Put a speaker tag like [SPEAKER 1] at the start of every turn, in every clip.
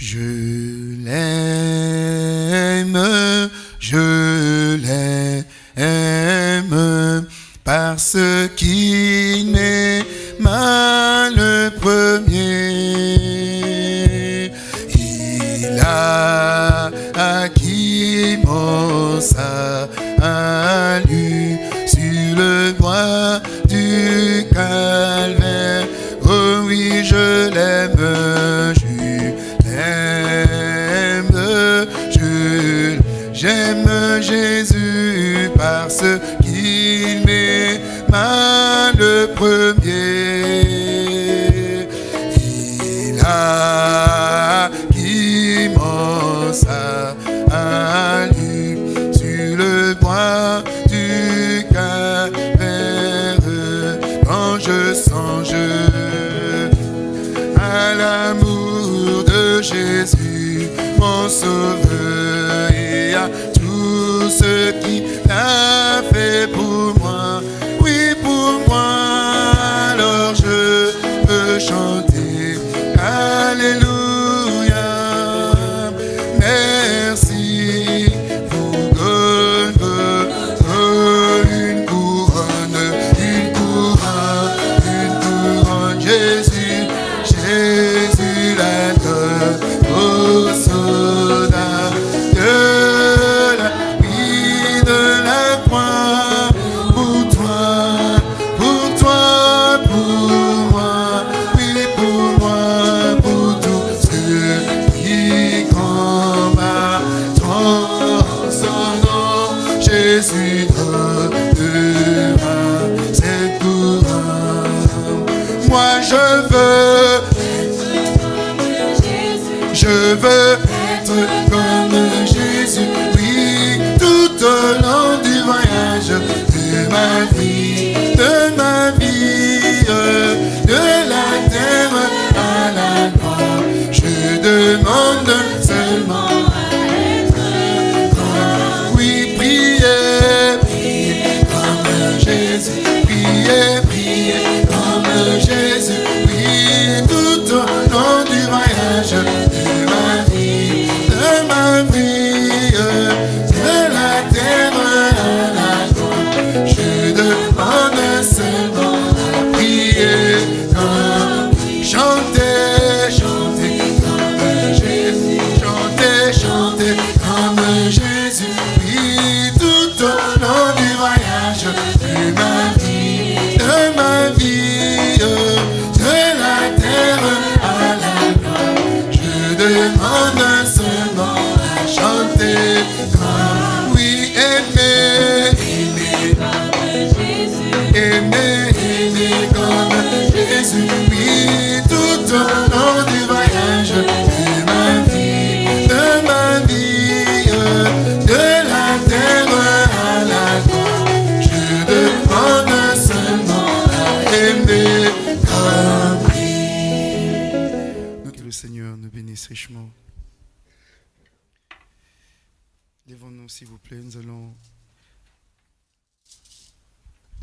[SPEAKER 1] Je l'aime,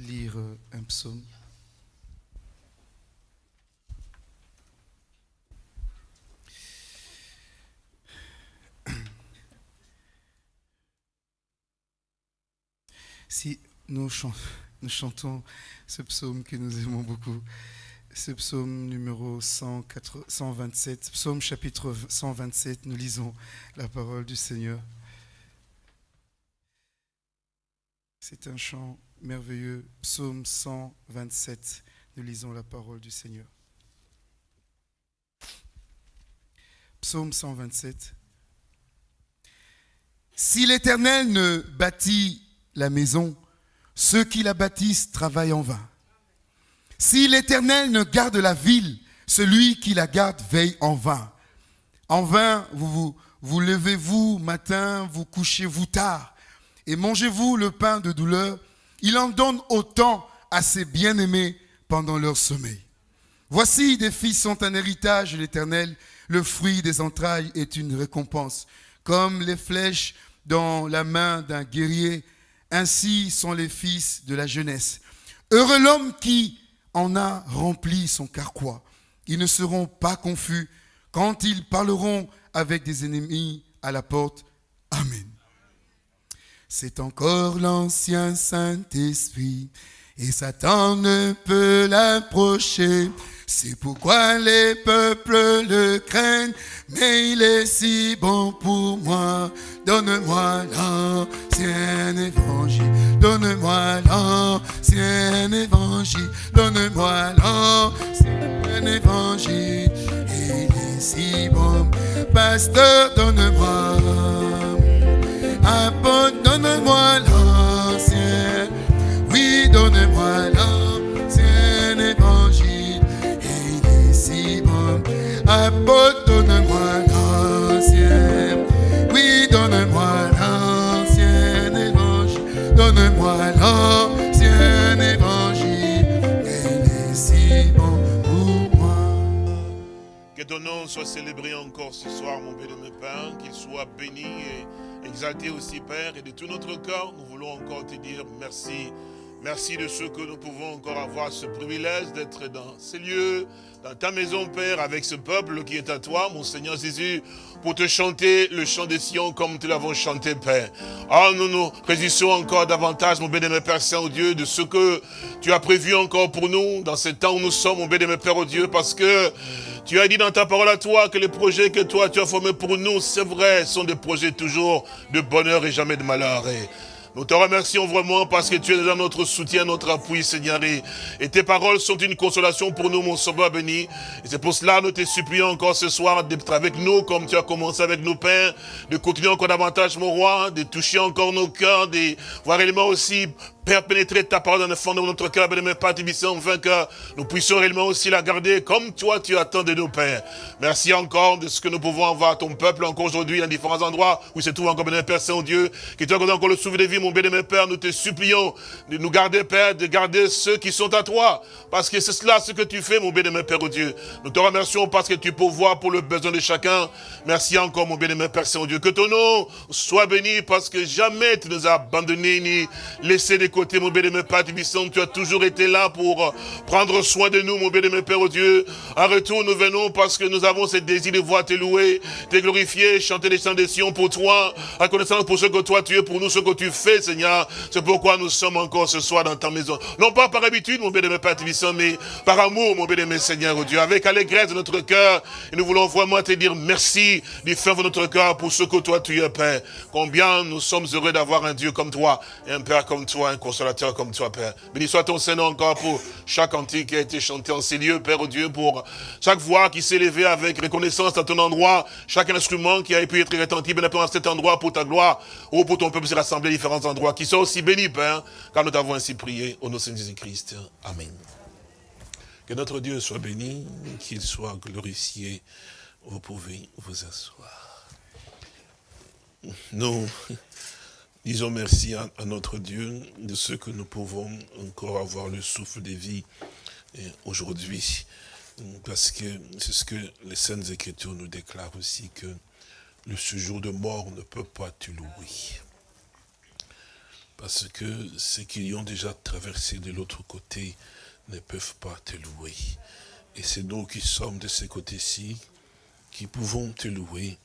[SPEAKER 1] lire euh, un psaume. Si nous, chan- nous chantons ce psaume que nous aimons beaucoup, ce psaume numéro 104 127, psaume chapitre 127, nous lisons la parole du Seigneur. C'est un chant merveilleux, psaume 127, nous lisons la parole du Seigneur. Psaume 127. Si l'Éternel ne bâtit la maison, ceux qui la bâtissent travaillent en vain. Si l'Éternel ne garde la ville, celui qui la garde veille en vain. En vain, vous vous, vous levez-vous matin, vous couchez-vous tard, et mangez-vous le pain de douleur. Il en donne autant à ses bien-aimés pendant leur sommeil. Voici, des fils sont un héritage de l'Éternel, le fruit des entrailles est une récompense. Comme les flèches dans la main d'un guerrier, ainsi sont les fils de la jeunesse. Heureux l'homme qui en a rempli son carquois. Ils ne seront pas confus quand ils parleront avec des ennemis à la porte. Amen. C'est encore l'ancien Saint-Esprit, et Satan ne peut l'approcher. C'est pourquoi les peuples le craignent, mais il est si bon pour moi. Donne-moi l'ancien évangile, donne-moi l'ancien évangile, donne-moi l'ancien évangile. il est si bon, pasteur, donne-moi,
[SPEAKER 2] nom soit célébré encore ce soir, mon béni, Père. Qu'il soit béni et exalté aussi, Père. Et de tout notre cœur, nous voulons encore te dire. Merci de ce que nous pouvons encore avoir ce privilège d'être dans ces lieux, dans ta maison, Père, avec ce peuple qui est à toi, mon Seigneur Jésus, pour te chanter le chant des Sion comme nous l'avons chanté, Père. Ah, nous nous résistons encore davantage, mon bénémoine Père Saint-Dieu, de ce que tu as prévu encore pour nous, dans ce temps où nous sommes, mon bénémoine Père, oh Dieu, parce que tu as dit dans ta parole à toi que les projets que toi tu as formés pour nous, c'est vrai, sont des projets toujours de bonheur et jamais de malheur. Nous te remercions vraiment parce que tu es dans notre soutien, notre appui, Seigneur. Et tes paroles sont une consolation pour nous, mon sauveur béni. Et c'est pour cela que nous te supplions encore ce soir d'être avec nous, comme tu as commencé avec nos pères, de continuer encore davantage, mon roi, de toucher encore nos cœurs, de voir réellement aussi Père, pénétrer ta parole dans le fond de notre cœur, bien Père Tibissant, afin que nous puissions réellement aussi la garder comme toi tu attends de nos pères. Merci encore de ce que nous pouvons avoir ton peuple encore aujourd'hui dans différents endroits où se trouve encore, bien Père Saint-Dieu, qui te encore le souffle de vie, mon bien Père, nous te supplions de nous garder, Père, de garder ceux qui sont à toi, parce que c'est cela ce que tu fais, mon bien Père, oh Dieu. Nous te remercions parce que tu pourvois pour le besoin de chacun. Merci encore, mon bien Père Saint-Dieu. Que ton nom soit béni parce que jamais tu nous as abandonnés ni laissé des côté, mon béni, Père Tibissant, tu as toujours été là pour prendre soin de nous, mon béni, Père, au Dieu. En retour, nous venons parce que nous avons ce désir de voir te louer, te glorifier, chanter les chants des Sion pour toi, reconnaissance pour ce que toi tu es, pour nous, ce que tu fais, Seigneur. C'est pourquoi nous sommes encore ce soir dans ta maison. Non pas par habitude, mon béni, Père Tibissant, mais par amour, mon béni, Seigneur, au Dieu, avec allégresse de notre cœur. Et nous voulons vraiment te dire merci du fin de notre cœur pour ce que toi tu es, Père. Combien nous sommes heureux d'avoir un Dieu comme toi, et un Père comme toi, un consolateur comme toi, Père. Béni soit ton Seigneur encore pour chaque cantique qui a été chanté en ces lieux, Père Dieu, pour chaque voix qui s'est levée avec reconnaissance à ton endroit, chaque instrument qui a pu être rétentif, bien à cet endroit pour ta gloire, ou pour ton peuple s'est rassemblé à différents endroits, qui sont aussi bénis, Père, car nous t'avons ainsi prié au nom de Jésus-Christ. Amen. Que notre Dieu soit béni, qu'il soit glorifié. Vous pouvez vous asseoir. Nous Disons merci à, notre Dieu de ce que nous pouvons encore avoir le souffle de vie aujourd'hui. Parce que c'est ce que les Saintes Écritures nous déclarent aussi, que le séjour de mort ne peut pas te louer. Parce que ceux qui ont déjà traversé de l'autre côté ne peuvent pas te louer. Et c'est nous qui sommes de ce côté-ci qui pouvons te louer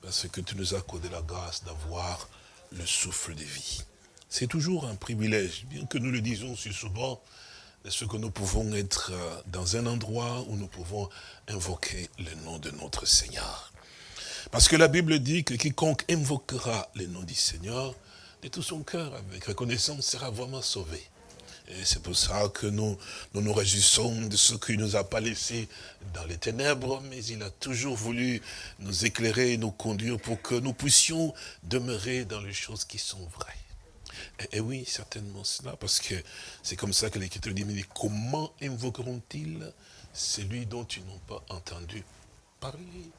[SPEAKER 2] parce que tu nous as accordé la grâce d'avoir le souffle de vie. C'est toujours un privilège, bien que nous le disons si souvent, de ce que nous pouvons être euh, dans un endroit où nous pouvons invoquer le nom de notre Seigneur? Parce que la Bible dit que quiconque invoquera le nom du Seigneur, de tout son cœur, avec reconnaissance, sera vraiment sauvé. Et c'est pour ça que nous, nous réjouissons de ce qu'il ne nous a pas laissé dans les ténèbres, mais il a toujours voulu nous éclairer et nous conduire pour que nous puissions demeurer dans les choses qui sont vraies. Et, oui, certainement cela, parce que c'est comme ça que l'Écriture dit, mais comment invoqueront-ils celui dont ils n'ont pas entendu parler?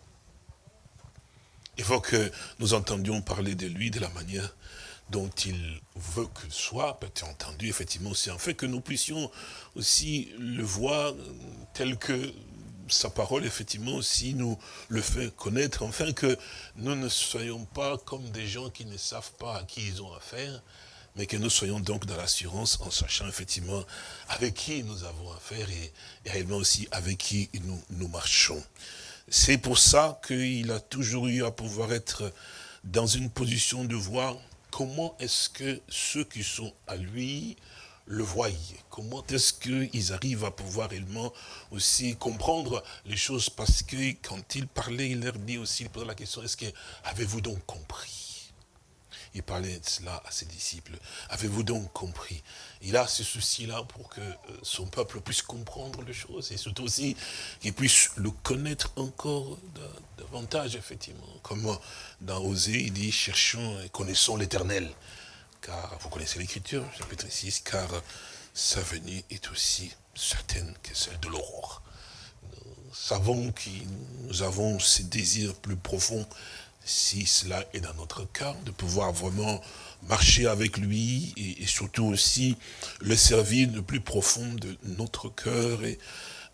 [SPEAKER 2] Il faut que nous entendions parler de lui de la manière dont il veut qu'il soit, peut-être entendu, effectivement, c'est en fait que nous puissions aussi le voir tel que sa parole, effectivement, aussi nous le fait connaître, enfin que nous ne soyons pas comme des gens qui ne savent pas à qui ils ont affaire, mais que nous soyons donc dans l'assurance en sachant effectivement avec qui nous avons affaire et, réellement aussi avec qui nous, nous marchons. C'est pour ça qu'il a toujours eu à pouvoir être dans une position de voir comment est-ce que ceux qui sont à lui le voient? Comment est-ce qu'ils arrivent à pouvoir réellement aussi comprendre les choses? Parce que quand il parlait, il leur dit aussi, il posait la question, est-ce que avez-vous donc compris? Il parlait de cela à ses disciples. Avez-vous donc compris? Il a ce souci-là pour que euh, son peuple puisse comprendre les choses et surtout aussi qu'il puisse le connaître encore davantage, effectivement. Comme dans Osée, il dit, cherchons et connaissons l'éternel. Car, vous connaissez l'écriture, chapitre 6, car sa venue est aussi certaine que celle de l'aurore. Nous savons que nous avons ces désirs plus profonds si cela est dans notre cœur, de pouvoir vraiment marcher avec lui et, surtout aussi le servir de plus profond de notre cœur et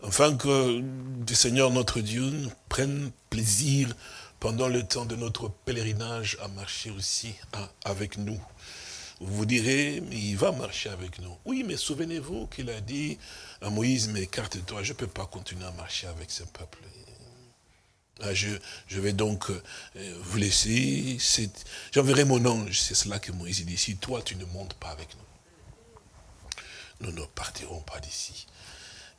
[SPEAKER 2] afin que le Seigneur notre Dieu prenne plaisir pendant le temps de notre pèlerinage à marcher aussi avec nous. Vous vous direz, mais il va marcher avec nous. Oui, mais souvenez-vous qu'il a dit à Moïse, mais écarte-toi, je ne peux pas continuer à marcher avec ce peuple. Ah, je, vais donc euh, vous laisser. J'enverrai mon ange. C'est cela que Moïse dit. Si toi, tu ne montes pas avec nous, nous ne partirons pas d'ici.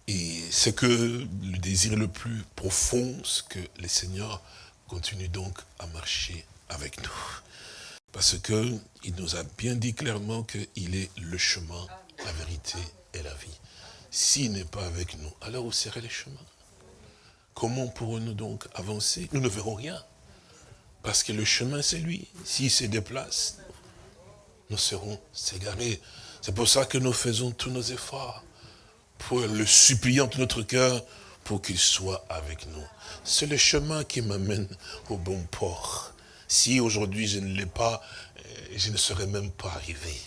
[SPEAKER 2] Et c'est que le désir le plus profond, c'est que le Seigneur continue donc à marcher avec nous. Parce qu'il nous a bien dit clairement qu'il est le chemin, la vérité et la vie. S'il n'est pas avec nous, alors où serait le chemin Comment pourrons-nous donc avancer? Nous ne verrons rien. Parce que le chemin, c'est lui. S'il se déplace, nous serons égarés. C'est pour ça que nous faisons tous nos efforts. Pour le suppliant de notre cœur, pour qu'il soit avec nous. C'est le chemin qui m'amène au bon port. Si aujourd'hui je ne l'ai pas, eh, je ne serais même pas arrivé.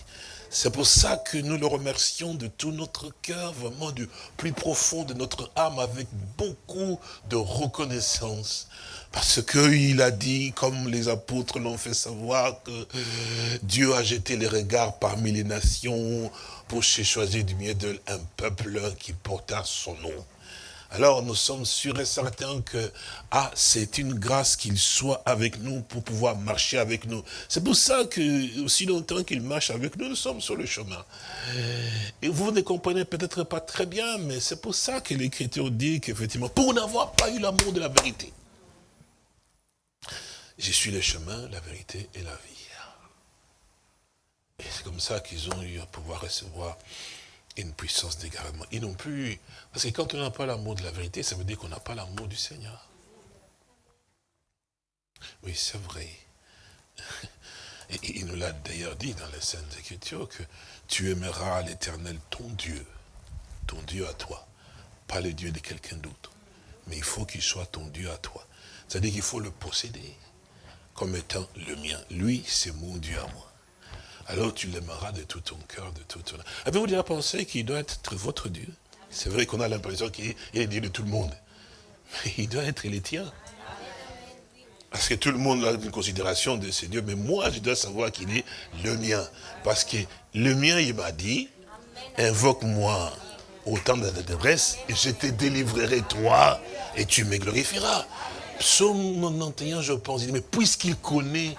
[SPEAKER 2] C'est pour ça que nous le remercions de tout notre cœur, vraiment du plus profond de notre âme, avec beaucoup de reconnaissance. Parce qu'il a dit, comme les apôtres l'ont fait savoir, que Dieu a jeté les regards parmi les nations pour choisir du milieu d'eux un peuple qui porta son nom alors nous sommes sûrs et certains que ah, c'est une grâce qu'il soit avec nous pour pouvoir marcher avec nous. C'est pour ça que aussi longtemps qu'il marche avec nous, nous sommes sur le chemin. Et vous ne comprenez peut-être pas très bien, mais c'est pour ça que l'Écriture dit qu'effectivement, pour n'avoir pas eu l'amour de la vérité, je suis le chemin, la vérité et la vie. Et c'est comme ça qu'ils ont eu à pouvoir recevoir une puissance d'égarement. Ils n'ont plus... Parce que quand on n'a pas l'amour de la vérité, ça veut dire qu'on n'a pas l'amour du Seigneur. Oui, c'est vrai. Et il nous l'a d'ailleurs dit dans les Saintes Écritures que tu aimeras l'éternel ton Dieu, ton Dieu à toi, pas le Dieu de quelqu'un d'autre. Mais il faut qu'il soit ton Dieu à toi. C'est-à-dire qu'il faut le posséder comme étant le mien. Lui, c'est mon Dieu à moi alors tu l'aimeras de tout ton cœur, de tout ton... Avez-vous déjà pensé qu'il doit être votre Dieu? C'est vrai qu'on a l'impression qu'il est Dieu de tout le monde. Mais il doit être les tiens. Parce que tout le monde a une considération de ce Dieu, mais moi, je dois savoir qu'il est le mien. Parce que le mien, il m'a dit, invoque-moi au temps de la détresse, et je te délivrerai toi, et tu me glorifieras. Psaume 91, je pense, il dit, mais puisqu'il connaît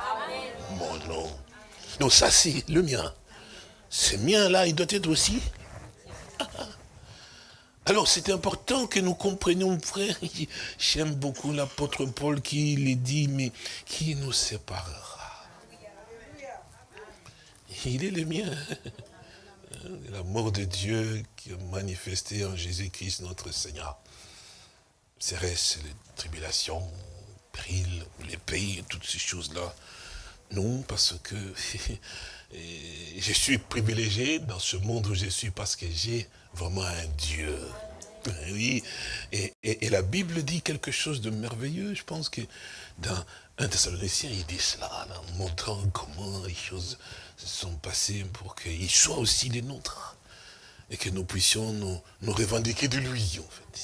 [SPEAKER 2] mon nom, donc ça, c'est le mien. Ce mien-là, il doit être aussi. Alors, c'est important que nous comprenions, frère. J'aime beaucoup l'apôtre Paul qui les dit, mais qui nous séparera? Il est le mien. L'amour de Dieu qui est manifesté en Jésus-Christ, notre Seigneur. Serait-ce les tribulations, périls, les pays, toutes ces choses-là? Non, parce que je suis privilégié dans ce monde où je suis parce que j'ai vraiment un Dieu. Oui, et, la Bible dit quelque chose de merveilleux. Je pense que dans un Thessalonicien, il dit cela, en montrant comment les choses se sont passées pour qu'il soit aussi les nôtres. Et que nous puissions nous, revendiquer de lui, en fait.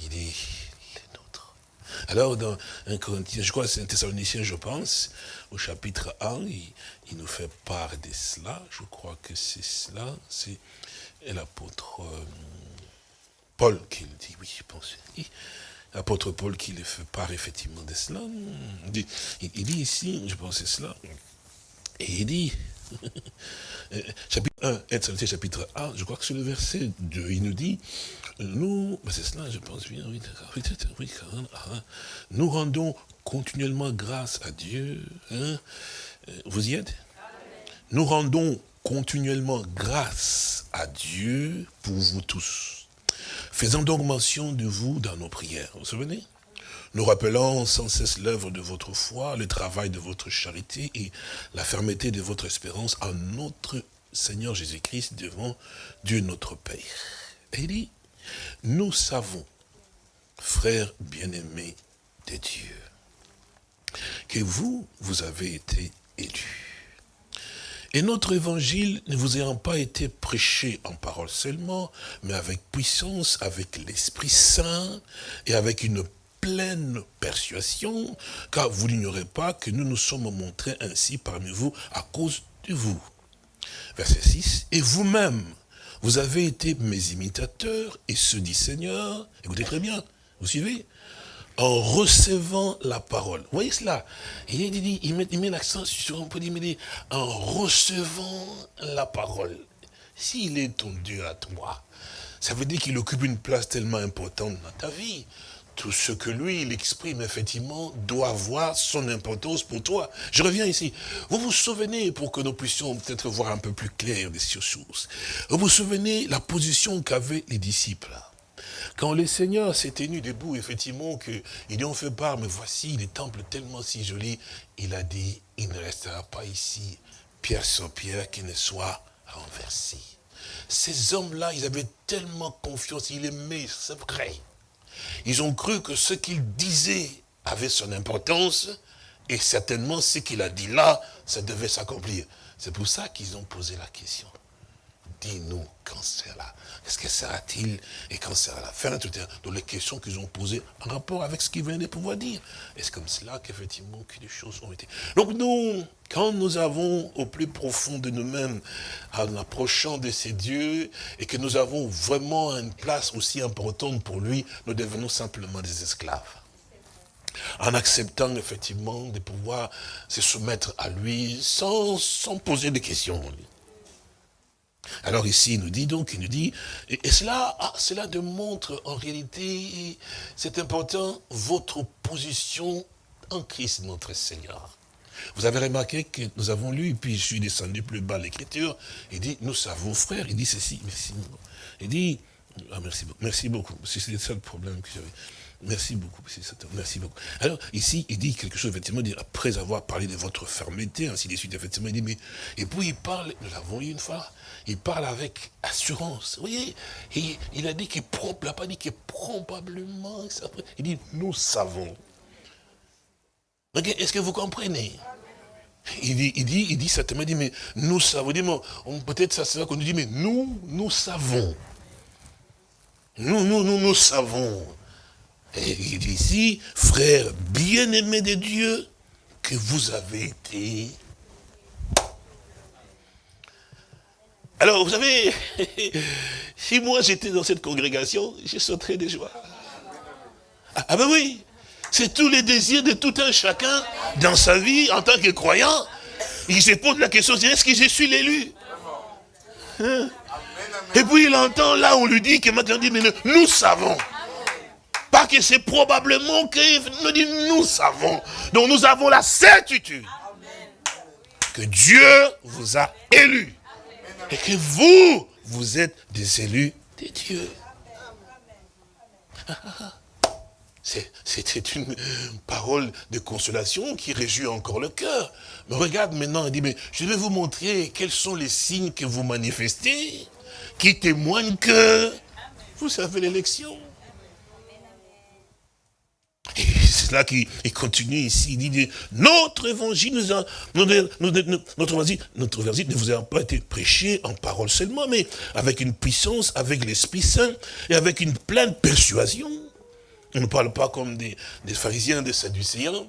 [SPEAKER 2] Il dit, alors, dans un Corinthien, je crois que c'est un Thessalonicien, je pense, au chapitre 1, il, nous fait part de cela. Je crois que c'est cela. C'est l'apôtre euh, Paul qui le dit, oui, je pense. l'apôtre Paul qui les fait part effectivement de cela. Il dit, il dit ici, je pense c'est cela, et il dit, euh, chapitre 1, chapitre 1, je crois que c'est le verset 2, il nous dit, nous, c'est cela, je pense bien, oui, oui, ah, nous rendons continuellement grâce à Dieu. Hein. Euh, vous y êtes? Nous rendons continuellement grâce à Dieu pour vous tous. Faisons donc mention de vous dans nos prières. Vous vous souvenez? Nous rappelons sans cesse l'œuvre de votre foi, le travail de votre charité et la fermeté de votre espérance en notre Seigneur Jésus-Christ devant Dieu notre Père. Et nous savons, frères bien-aimés de Dieu, que vous, vous avez été élus. Et notre évangile ne vous ayant pas été prêché en parole seulement, mais avec puissance, avec l'Esprit Saint et avec une pleine persuasion, car vous n'ignorez pas que nous nous sommes montrés ainsi parmi vous à cause de vous. Verset 6, et vous-même, vous avez été mes imitateurs et ceux du Seigneur. Écoutez très bien, vous suivez? En recevant la parole. Vous voyez cela? Il, met, met l'accent sur un peu, il dit, en recevant la parole. S'il est ton Dieu à toi, ça veut dire qu'il occupe une place tellement importante dans ta vie tout ce que lui, il exprime, effectivement, doit avoir son importance pour toi. Je reviens ici. Vous vous souvenez, pour que nous puissions peut-être voir un peu plus clair des choses, vous vous souvenez la position qu'avaient les disciples? Quand le Seigneur s'est tenu debout, effectivement, qu'ils lui ont fait part, mais voici les temples tellement si jolis, il a dit, il ne restera pas ici, pierre sur pierre, qui ne soit renversé. Ces hommes-là, ils avaient tellement confiance, ils aimaient, c'est vrai. Ils ont cru que ce qu'il disait avait son importance, et certainement ce qu'il a dit là, ça devait s'accomplir. C'est pour ça qu'ils ont posé la question. Dis-nous quand sera Qu'est-ce que sera-t-il et quand sera la fin Donc les questions qu'ils ont posées en rapport avec ce qu'ils venaient de pouvoir dire. Et c'est comme cela qu'effectivement que les choses ont été. Donc nous, quand nous avons au plus profond de nous-mêmes, en approchant de ces dieux, et que nous avons vraiment une place aussi importante pour lui, nous devenons simplement des esclaves en acceptant effectivement de pouvoir se soumettre à lui sans, sans poser de questions. Alors ici, il nous dit donc, il nous dit, et, cela, ah, cela démontre en réalité, c'est important, votre position en Christ notre Seigneur. Vous avez remarqué que nous avons lu, puis je suis descendu plus bas l'écriture, il dit, nous savons frère, il dit ceci, merci. Il dit, ah, merci, merci beaucoup, c'est ça le problème que j'avais. Merci beaucoup, merci beaucoup. Alors, ici, il dit quelque chose, effectivement, après avoir parlé de votre fermeté, ainsi de suite, effectivement, il dit, mais, et puis il parle, nous l'avons eu une fois, il parle avec assurance. Vous voyez, il, a dit qu'il n'a pas dit que probablement, il dit, nous savons. Est-ce que vous comprenez? Il dit, il dit, il dit certainement, dit, mais nous savons, peut-être ça sera qu'on nous dit, mais nous, nous savons. Nous, nous, nous, nous savons. Et il dit ici, frère bien-aimé de Dieu, que vous avez été Alors, vous savez, si moi j'étais dans cette congrégation, je sauterais de joie. Ah, ah ben oui, c'est tous les désirs de tout un chacun dans sa vie en tant que croyant. Il se pose la question, est-ce que je suis l'élu? Hein? Et puis il entend là, on lui dit que maintenant, dit, mais nous savons. Que c'est probablement que nous dit, nous savons. Donc nous avons la certitude que Dieu vous a élus et que vous, vous êtes des élus de Dieu. C'était une parole de consolation qui réjouit encore le cœur. Mais regarde maintenant, il dit, mais je vais vous montrer quels sont les signes que vous manifestez, qui témoignent que vous savez l'élection. Et c'est là qu'il continue ici, il dit, notre évangile, notre, évangile, notre évangile ne vous a pas été prêché en parole seulement, mais avec une puissance, avec l'Esprit Saint, et avec une pleine persuasion. On ne parle pas comme des, pharisiens, des sadducéens,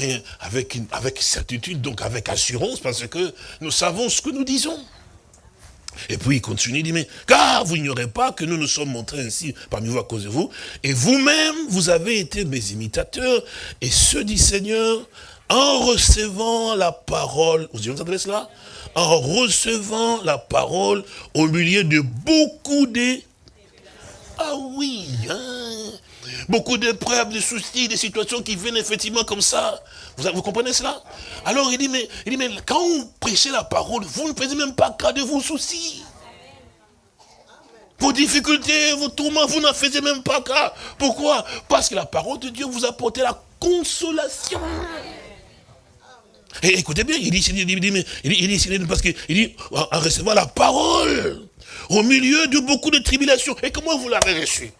[SPEAKER 2] mais avec certitude, donc avec assurance, parce que nous savons ce que nous disons. Et puis il continue, il dit, mais car vous n'ignorez pas que nous nous sommes montrés ainsi parmi vous à cause de vous, et vous-même, vous avez été mes imitateurs, et ce dit Seigneur, en recevant la parole, vous entendez cela En recevant la parole au milieu de beaucoup de... Ah oui, hein Beaucoup d'épreuves, de soucis, des situations qui viennent effectivement comme ça. Vous, comprenez cela? Alors il dit, mais, il dit, mais quand vous prêchez la parole, vous ne faites même pas cas de vos soucis. Vos difficultés, vos tourments, vous n'en faites même pas cas. Pourquoi? Parce que la parole de Dieu vous apporte la consolation. Et écoutez bien, il dit, il dit, il dit, il dit parce qu'il dit, en recevant la parole, au milieu de beaucoup de tribulations. Et comment vous l'avez reçu?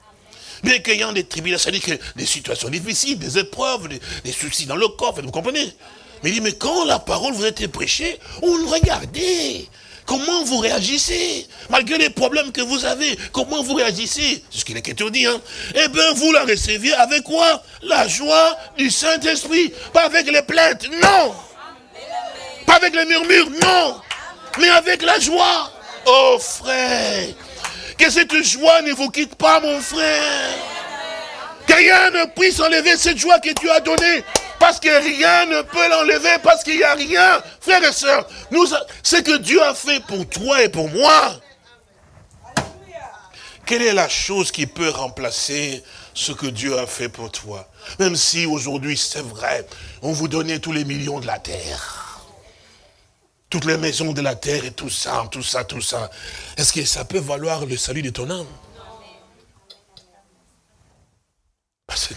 [SPEAKER 2] Bien qu'ayant des tribulations, c'est-à-dire que des situations difficiles, des épreuves, des, soucis dans le corps, vous comprenez? Mais il dit, mais quand la parole vous a été prêchée, on regardez. Comment vous réagissez? Malgré les problèmes que vous avez, comment vous réagissez? C'est ce qu'il est dit. Hein? Eh bien, vous la receviez avec quoi? La joie du Saint-Esprit. Pas avec les plaintes, non. Pas avec les murmures, non. Mais avec la joie. Oh frère, que cette joie ne vous quitte pas, mon frère. Que rien ne puisse enlever cette joie que Dieu a donnée. Parce que rien ne peut l'enlever, parce qu'il n'y a rien. Frères et sœurs, nous, ce que Dieu a fait pour toi et pour moi, quelle est la chose qui peut remplacer ce que Dieu a fait pour toi? Même si aujourd'hui, c'est vrai, on vous donnait tous les millions de la terre toutes les maisons de la terre et tout ça, tout ça, tout ça. Est-ce que ça peut valoir le salut de ton âme? Parce que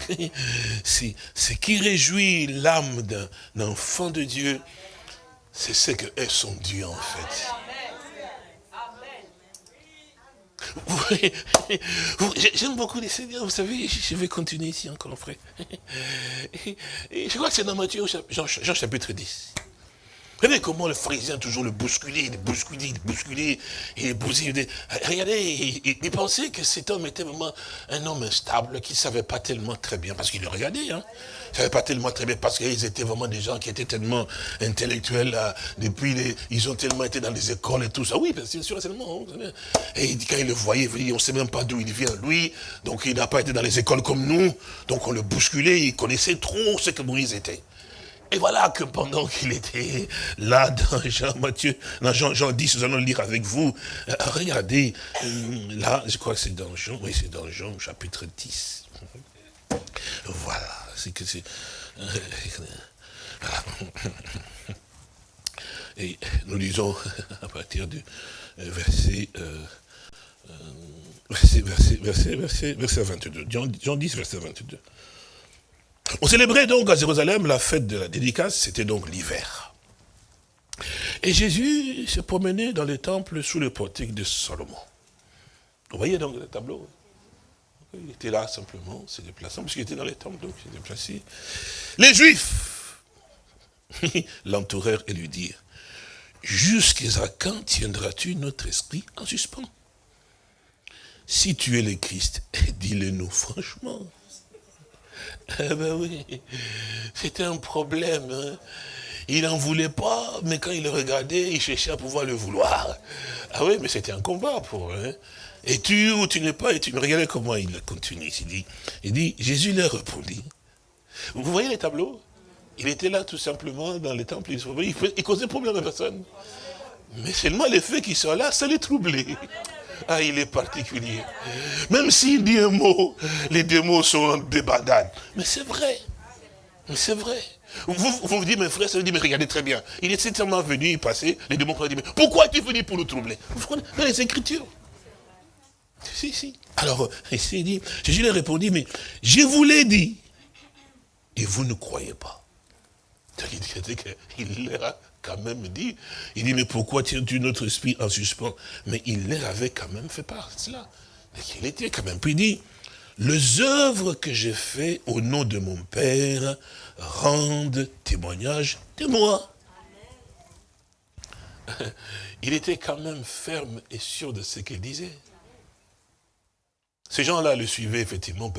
[SPEAKER 2] ce qui réjouit l'âme d'un enfant de Dieu, c'est ce que est son Dieu en fait. J'aime beaucoup les Seigneurs, vous savez, je vais continuer ici encore, frère. Je crois que c'est dans Matthieu, Jean, Jean chapitre 10. Voyez comment le pharisien toujours le bousculer, il bousculer, il bousculer, il bousculer. Regardez, il, pensait que cet homme était vraiment un homme instable, qui ne savait pas tellement très bien, parce qu'il le regardait, hein. Il ne savait pas tellement très bien, parce qu'ils étaient vraiment des gens qui étaient tellement intellectuels, depuis, ils ont tellement été dans les écoles et tout ça. Oui, bien sûr, seulement. Hein, et quand il le voyait, on ne sait même pas d'où il vient, lui, donc il n'a pas été dans les écoles comme nous, donc on le bousculait, il connaissait trop ce que Moïse était. Et voilà que pendant qu'il était là dans Jean Matthieu, dans Jean, Jean 10, nous allons lire avec vous, euh, regardez, euh, là, je crois que c'est dans Jean, oui, c'est dans Jean, chapitre 10. Voilà, c'est que c'est... Euh, Et nous lisons à partir du verset, verset, verset, verset, verset, 22. Jean 10, verset 22. On célébrait donc à Jérusalem la fête de la dédicace, c'était donc l'hiver. Et Jésus se promenait dans le temple sous le portique de Salomon. Vous voyez donc le tableau Il était là simplement, se déplaçant, parce était dans le temple, donc il s'est déplacé. Les Juifs l'entourèrent et lui dirent, jusqu'à quand tiendras-tu notre esprit en suspens? Si tu es le Christ, dis-le nous franchement. Eh ben oui, c'était un problème. Hein. Il n'en voulait pas, mais quand il le regardait, il cherchait à pouvoir le vouloir. Ah oui, mais c'était un combat pour eux. Hein. Et tu ou tu n'es pas, et tu me regardais comment il continue. Il dit, il dit, Jésus leur répondit. Vous voyez les tableaux? Il était là tout simplement dans les temples, il, il causait problème à personne. Mais seulement les faits qui sont là, ça les troublait. Ah, il est particulier. Même s'il dit un mot, les deux mots sont des badades. Mais c'est vrai. Mais c'est vrai. Vous, vous, dites, mes frères, ça veut dire, mais regardez très bien. Il est certainement venu y passer, les démons ont dit, mais pourquoi es-tu venu pour nous troubler? Vous comprenez? Dans les Écritures. Si, si. Alors, ici, il dit, Jésus lui a répondu, mais je vous l'ai dit, et vous ne croyez pas. Il leur a quand même dit, il dit, mais pourquoi tiens-tu notre esprit en suspens? Mais il leur avait quand même fait part de cela. Il était quand même, puis il dit, les œuvres que j'ai faites au nom de mon Père rendent témoignage de moi. Il était quand même ferme et sûr de ce qu'il disait. Ces gens-là le suivaient effectivement.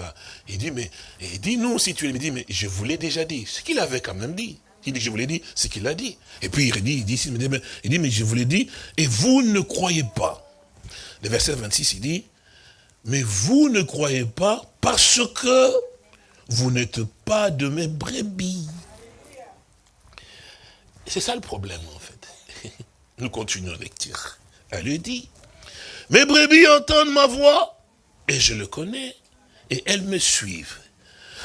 [SPEAKER 2] Il dit, mais, dit, non, si tu le dis, mais je vous l'ai déjà dit. Ce qu'il avait quand même dit. Il dit, je vous l'ai dit, c'est qu'il a dit. Et puis il dit, il dit, il dit, mais je vous l'ai dit, et vous ne croyez pas. Le verset 26, il dit, mais vous ne croyez pas parce que vous n'êtes pas de mes brebis. C'est ça le problème, en fait. Nous continuons la lecture. Elle lui dit, mes brebis entendent ma voix, et je le connais, et elles me suivent.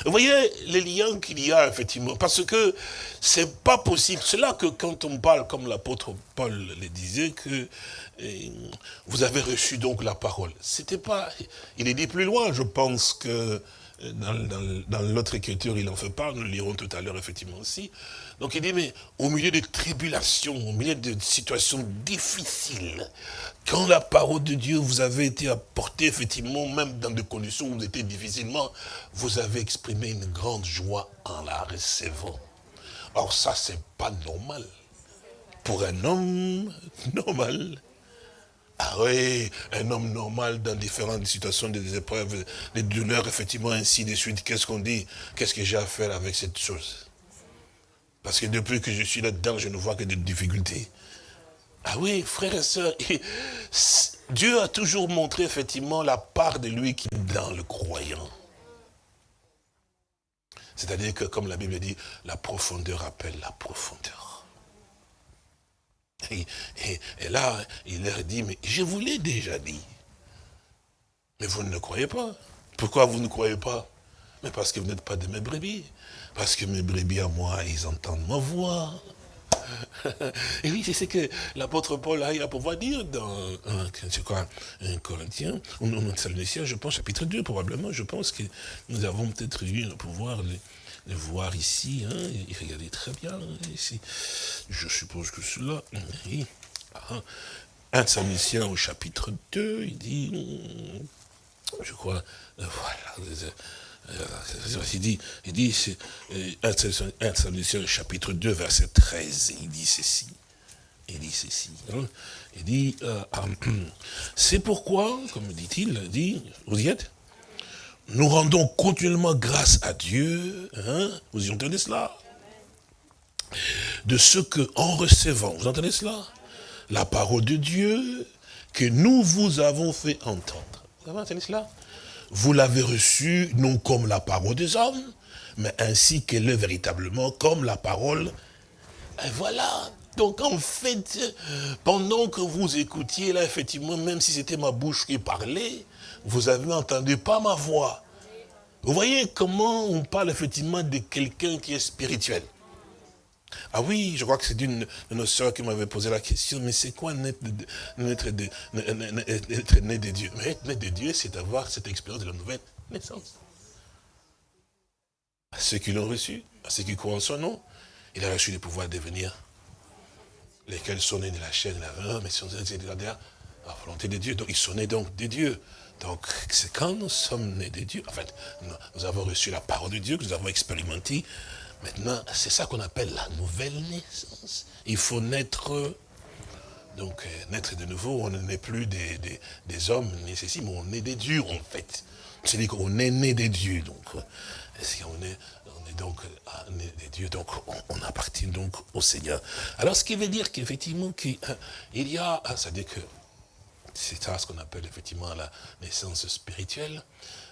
[SPEAKER 2] Vous voyez les liens qu'il y a, effectivement, parce que c'est pas possible. C'est là que quand on parle, comme l'apôtre Paul le disait, que eh, vous avez reçu donc la parole. C'était pas, il est dit plus loin, je pense que dans, l'autre écriture, il en fait part, nous le lirons tout à l'heure effectivement aussi. Donc il dit, mais au milieu de tribulations, au milieu de situations difficiles, quand la parole de Dieu vous avait été apportée, effectivement, même dans des conditions où vous étiez difficilement, vous avez exprimé une grande joie en la recevant. Or ça, c'est pas normal. Pour un homme normal, ah oui, un homme normal dans différentes situations, des épreuves, des douleurs, effectivement, ainsi de suite. Qu'est-ce qu'on dit? Qu'est-ce que j'ai à faire avec cette chose? Parce que depuis que je suis là-dedans, je ne vois que des difficultés. Ah oui, frères et sœurs, Dieu a toujours montré effectivement la part de lui qui est dans le croyant. C'est-à-dire que, comme la Bible dit, la profondeur appelle la profondeur. Et, là, il leur dit, mais je vous l'ai déjà dit. Mais vous ne le croyez pas. Pourquoi vous ne croyez pas? Mais parce que vous n'êtes pas de mes brebis. Parce que mes brebis à moi, ils entendent ma voix. Et oui, c'est ce que l'apôtre Paul a, il a pouvoir dire dans, c'est quoi, un Corinthien, ou un Thessaloniciens, je pense, chapitre 2, probablement, je pense que nous avons peut-être eu le pouvoir le voir ici, hein, regardez très bien ici. Je suppose que cela. Ah, un Samuel au chapitre 2, il dit, je crois, euh, voilà, euh, il dit, il dit, euh, un Samuel chapitre 2, verset 13, il dit ceci. Il dit ceci. Hein. il dit, c'est pourquoi, comme dit-il, dit, vous y êtes? Nous rendons continuellement grâce à Dieu, hein, vous y entendez cela? De ce que, en recevant, vous entendez cela? La parole de Dieu que nous vous avons fait entendre. Vous avez entendu cela? Vous l'avez reçue non comme la parole des hommes, mais ainsi qu'elle est véritablement comme la parole. Et voilà, donc en fait, pendant que vous écoutiez là, effectivement, même si c'était ma bouche qui parlait, vous avez entendu pas ma voix. Vous voyez comment on parle effectivement de quelqu'un qui est spirituel. Ah oui, je crois que c'est d'une de nos soeurs qui m'avait posé la question, mais c'est quoi naître naître de, né de Dieu? Mais être né de Dieu, c'est avoir cette expérience de la nouvelle naissance. À ceux qui l'ont reçu, à ceux qui croient en son nom, il a reçu le pouvoir de devenir lesquels sont nés de la chair de la mais sont nés de la volonté de Dieu. Donc ils sont nés donc de Dieu. Donc, c'est quand nous sommes nés de Dieu, en fait, nous, avons reçu la parole de Dieu, que nous avons expérimenté. Maintenant, c'est ça qu'on appelle la nouvelle naissance. Il faut naître, donc, euh, naître de nouveau, on n'est plus des, des, hommes, ni mais on est des dieux, en fait. C'est-à-dire qu'on est né des dieux, donc, euh, on est, on donc euh, né des dieux, donc on, appartient donc au Seigneur. Alors, ce qui veut dire qu'effectivement, qu'il y a, c'est-à-dire que c'est ça ce qu'on appelle effectivement la naissance spirituelle.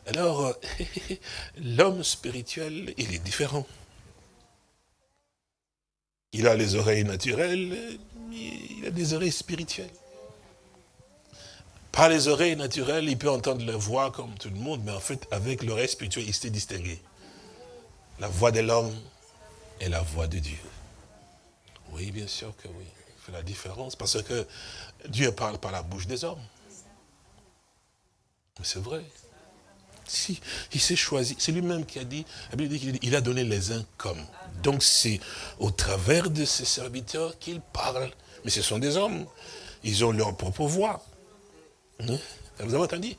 [SPEAKER 2] Alors, euh, l'homme spirituel, il est différent. Il a les oreilles naturelles, il a des oreilles spirituelles. Par les oreilles naturelles, il peut entendre la voix comme tout le monde, mais en fait, avec l'oreille spirituelle, il s'est distingué. La voix de l'homme et la voix de Dieu. Oui, bien sûr que oui. Il fait la différence parce que Dieu parle par la bouche des hommes. Mais c'est vrai. Il s'est choisi, c'est lui-même qui a dit, il a donné les uns comme. Donc c'est au travers de ses serviteurs qu'il parle. Mais ce sont des hommes. Ils ont leur propre voix. Hein? Vous avez entendu?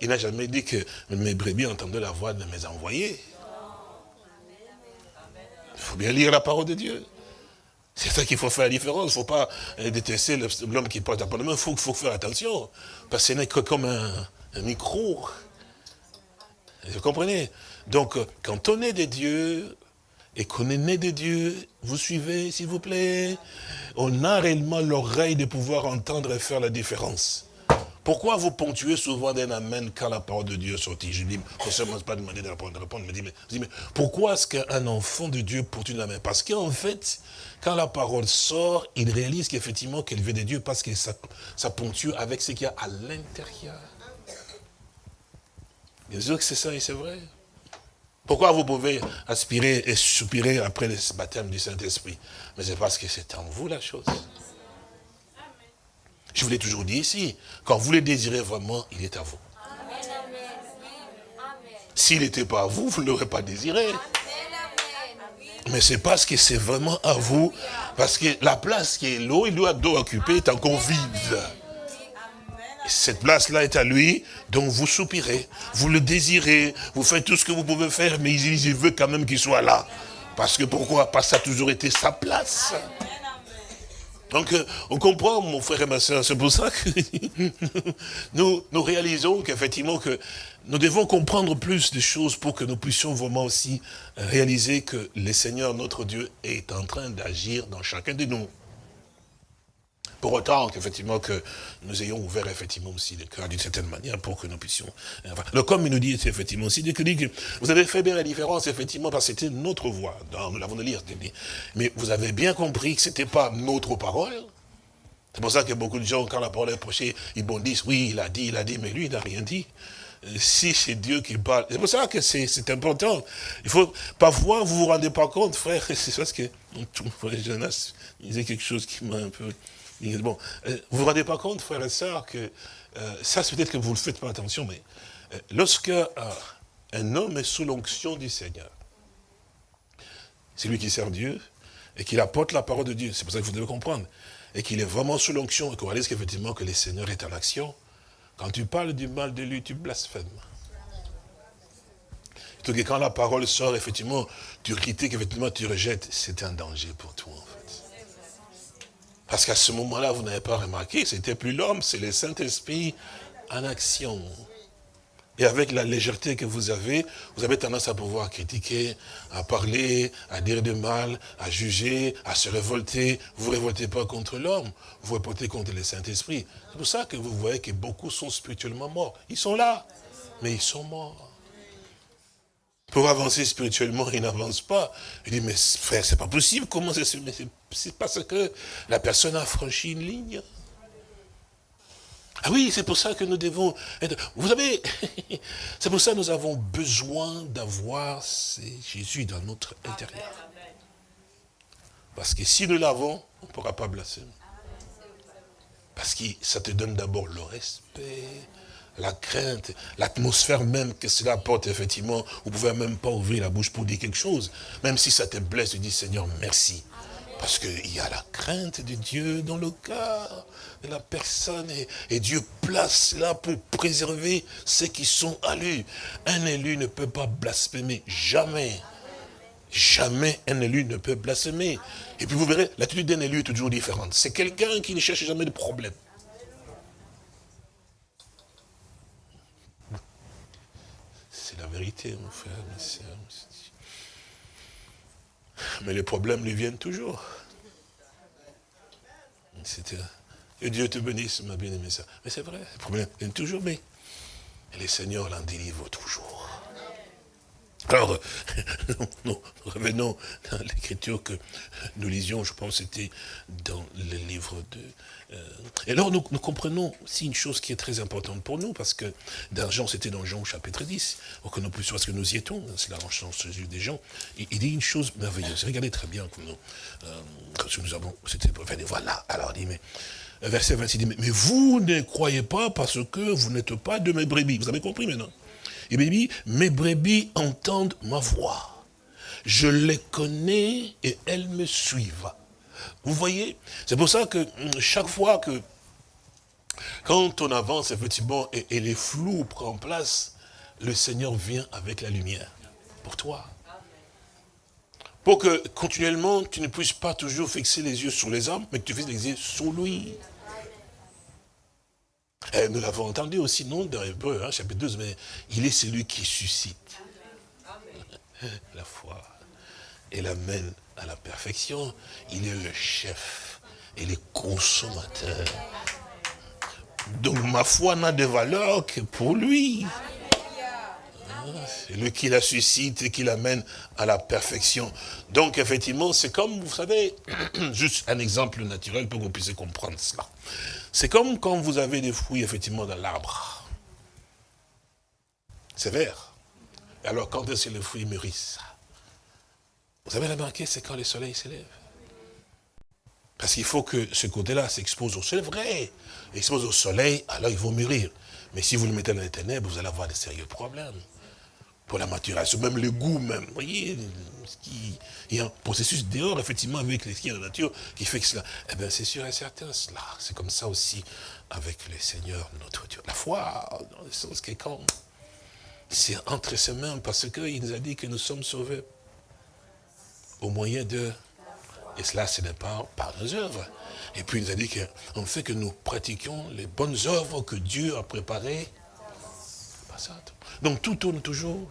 [SPEAKER 2] Il n'a jamais dit que mes brebis entendaient la voix de mes envoyés. Il faut bien lire la parole de Dieu. C'est ça qu'il faut faire la différence. Il ne faut pas euh, détester l'homme qui porte la parole Il faut, faut, faire attention. Parce que ce n'est que comme un, micro. Vous comprenez? Donc, euh, quand on est des dieux, et qu'on est né de Dieu, vous suivez, s'il vous plaît? On a réellement l'oreille de pouvoir entendre et faire la différence. Pourquoi vous ponctuez souvent d'un amen quand la parole de Dieu est sortie Je dis, ne pas demander de répondre, de répondre, mais, pourquoi est-ce qu'un enfant de Dieu porte une main Parce qu'en fait, quand la parole sort, il réalise qu'effectivement qu'elle vient de Dieu parce que ça, ça ponctue avec ce qu'il y a à l'intérieur. Bien sûr que c'est ça et c'est vrai. Pourquoi vous pouvez aspirer et soupirer après le baptême du Saint-Esprit? Mais c'est parce que c'est en vous la chose. Je vous l'ai toujours dit ici, quand vous le désirez vraiment, il est à vous. S'il n'était pas à vous, vous ne l'aurez pas désiré. Mais c'est parce que c'est vraiment à vous, parce que la place qui est l'eau, il doit, occuper est encore vide. Cette place-là est à lui, donc vous soupirez, vous le désirez, vous faites tout ce que vous pouvez faire, mais il, veut quand même qu'il soit là. Parce que pourquoi? Parce que ça a toujours été sa place. Donc, euh, on comprend, mon frère et ma soeur, c'est pour ça que nous, réalisons qu'effectivement, que nous devons comprendre plus de choses pour que nous puissions vraiment aussi réaliser que le Seigneur, notre Dieu, est en train d'agir dans chacun de nous. Pour autant qu'effectivement que nous ayons ouvert effectivement aussi le cœur d'une certaine manière pour que nous puissions... le comme il nous dit effectivement aussi, que vous avez fait bien la différence effectivement parce que c'était notre voix, nous l'avons de lire, mais vous avez bien compris que ce n'était pas notre parole, c'est pour ça que beaucoup de gens, quand la parole est approchée, ils bondissent, oui, il a dit, il a dit, mais lui, il n'a rien dit. Euh, si c'est Dieu qui parle, c'est pour ça que c'est important. Il faut, parfois, vous vous rendez pas compte, frère, c'est parce que, Jonas disait quelque chose qui m'a un peu Bon, euh, vous vous rendez pas compte, frères et sœurs, que euh, ça, c'est peut-être que vous ne faites pas attention, mais euh, lorsque un homme est sous l'onction du Seigneur, c'est lui qui sert Dieu, et qu'il apporte la parole de Dieu, c'est pour ça que vous devez comprendre, et qu'il est vraiment sous l'onction, et qu'on réalise qu'effectivement que le Seigneur est en action, quand tu parles du mal de lui, tu blasphèmes. Donc quand la parole sort, effectivement, tu critiques, effectivement, tu rejettes, c'est un danger pour toi. Parce qu'à ce moment-là, vous n'avez pas remarqué, c'était plus l'homme, c'est le Saint-Esprit en action. Et avec la légèreté que vous avez, vous avez tendance à pouvoir critiquer, à parler, à dire du mal, à juger, à se révolter. Vous ne révoltez pas contre l'homme, vous révoltez contre le Saint-Esprit. C'est pour ça que vous voyez que beaucoup sont spirituellement morts. Ils sont là, mais ils sont morts. Pour avancer spirituellement, il n'avance pas. Il dit, mais frère, c'est pas possible, comment c'est C'est parce que la personne a franchi une ligne. Ah oui, c'est pour ça que nous devons être... Vous savez, c'est pour ça que nous avons besoin d'avoir Jésus dans notre intérieur. Parce que si nous l'avons, on ne pourra pas blasphémer. Parce que ça te donne d'abord le respect, la crainte, l'atmosphère même que cela apporte, effectivement, vous ne pouvez même pas ouvrir la bouche pour dire quelque chose. Même si ça te blesse, tu dis, Seigneur, merci. Parce qu'il y a la crainte de Dieu dans le cœur de la personne. Et, Dieu place là pour préserver ceux qui sont à lui. Un élu ne peut pas blasphémer, jamais. Jamais un élu ne peut blasphémer. Et puis vous verrez, l'attitude d'un élu est toujours différente. C'est quelqu'un qui ne cherche jamais de problème. la Mais les problèmes lui viennent toujours. Et Dieu te bénisse, ma bien-aimée. Mais c'est vrai, les problèmes viennent toujours, mais les seigneurs l'en délivrent toujours. Alors, nous, revenons dans l'écriture que nous lisions, je pense c'était dans le livre de... Euh, et alors nous, comprenons aussi une chose qui est très importante pour nous, parce que dans Jean, c'était dans Jean chapitre 10, pour que nous puissions, parce que nous y étions, c'est la recherche des gens, il, dit une chose merveilleuse, regardez très bien comme nous, euh, nous avons, c'était, voilà, alors il dit, mais, verset 26, il dit, mais vous ne croyez pas parce que vous n'êtes pas de mes brebis, vous avez compris maintenant? Dit, mes brebis entendent ma voix. Je les connais et elles me suivent. Vous voyez C'est pour ça que hum, chaque fois que, quand on avance, effectivement, et, les flous prennent place, le Seigneur vient avec la lumière pour toi. Pour que continuellement, tu ne puisses pas toujours fixer les yeux sur les hommes, mais que tu fixes les yeux sur lui. Eh, nous l'avons entendu aussi, non, dans Hébreu, hein, chapitre 12, mais il est celui qui suscite la foi. et l'amène à la perfection. Il est le chef et le consommateur. Donc ma foi n'a de valeur que pour lui. C'est lui qui la suscite et qui l'amène à la perfection. Donc effectivement, c'est comme, vous savez, juste un exemple naturel pour que vous puissiez comprendre cela. C'est comme quand vous avez des fruits effectivement dans l'arbre. C'est vert. Alors quand est-ce que les fruits mûrissent? Vous avez remarqué, c'est quand le soleil s'élève? Parce qu'il faut que ce côté-là s'expose au soleil. vrai. Expose au soleil, alors ils vont mûrir. Mais si vous le mettez dans les ténèbres, vous allez avoir de sérieux problèmes. Pour la maturation, même le goût même. Vous voyez, il y a un processus dehors, effectivement, avec les de la nature, qui fait que cela. Eh bien, c'est sûr et certain, cela. C'est comme ça aussi avec le Seigneur, notre Dieu. La foi, dans le sens que quand c'est entre ses mains, parce qu'il nous a dit que nous sommes sauvés au moyen de et cela, ce n'est pas par nos œuvres. Et puis, il nous a dit qu'en fait que nous pratiquions les bonnes œuvres que Dieu a préparées. Donc, tout tourne toujours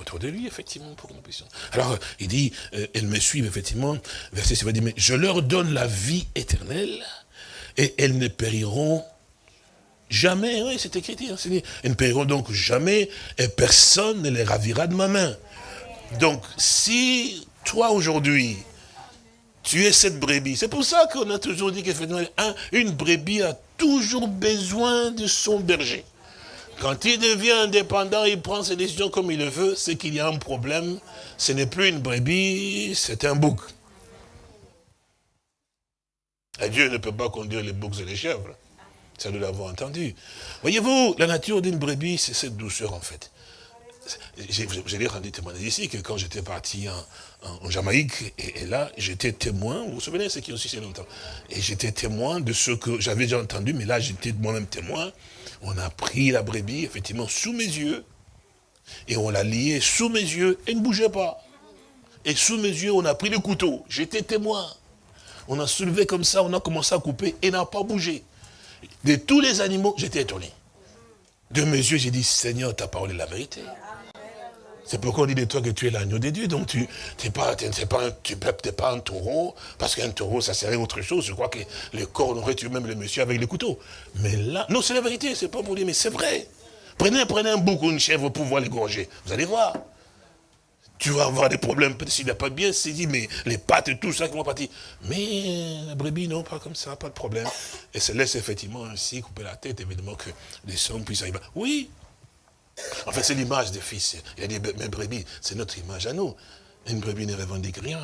[SPEAKER 2] autour de lui, effectivement, pour que nous puissions. Alors, il dit, euh, elles me suivent, effectivement, verset 7, dit, mais je leur donne la vie éternelle, et elles ne périront jamais. Oui, c'est écrit, hein, elles ne périront donc jamais, et personne ne les ravira de ma main. Donc, si toi, aujourd'hui, tu es cette brebis. C'est pour ça qu'on a toujours dit qu'une brebis a toujours besoin de son berger. Quand il devient indépendant, il prend ses décisions comme il le veut, c'est qu'il y a un problème. Ce n'est plus une brebis, c'est un bouc. Et Dieu ne peut pas conduire les boucs et les chèvres. Ça, nous l'avons entendu. Voyez-vous, la nature d'une brebis, c'est cette douceur, en fait. J'ai rendu témoignage ici que quand j'étais parti en, Jamaïque, et, là, j'étais témoin, vous vous souvenez, c'est qui aussi c'est longtemps, et j'étais témoin de ce que j'avais déjà entendu, mais là, j'étais moi-même témoin. On a pris la brebis, effectivement, sous mes yeux, et on l'a liée sous mes yeux, et ne bougeait pas. Et sous mes yeux, on a pris le couteau, j'étais témoin. On a soulevé comme ça, on a commencé à couper, et n'a pas bougé. De tous les animaux, j'étais étonné. De mes yeux, j'ai dit, Seigneur, ta parole est la vérité. C'est pourquoi on dit de toi que tu es l'agneau de Dieu. Donc tu n'es pas, pas, tu pas un taureau, parce qu'un taureau, ça serait autre chose. Je crois que le corps aurait tué même le monsieur avec le couteau. Mais là, non, c'est la vérité, c'est pas pour dire, mais c'est vrai. Prenez, prenez un bouc ou une chèvre pour pouvoir l'égorger. Vous allez voir. Tu vas avoir des problèmes, peut-être s'il n'a pas bien saisi, mais les pattes et tout ça qui vont partir. Mais la brebis, non, pas comme ça, pas de problème. Et se laisse effectivement ainsi couper la tête, évidemment que les sangs puissent arriver. Oui, en fait, c'est l'image des fils. Il a dit, mais brebis, c'est notre image à nous. Une brebis ne revendique rien.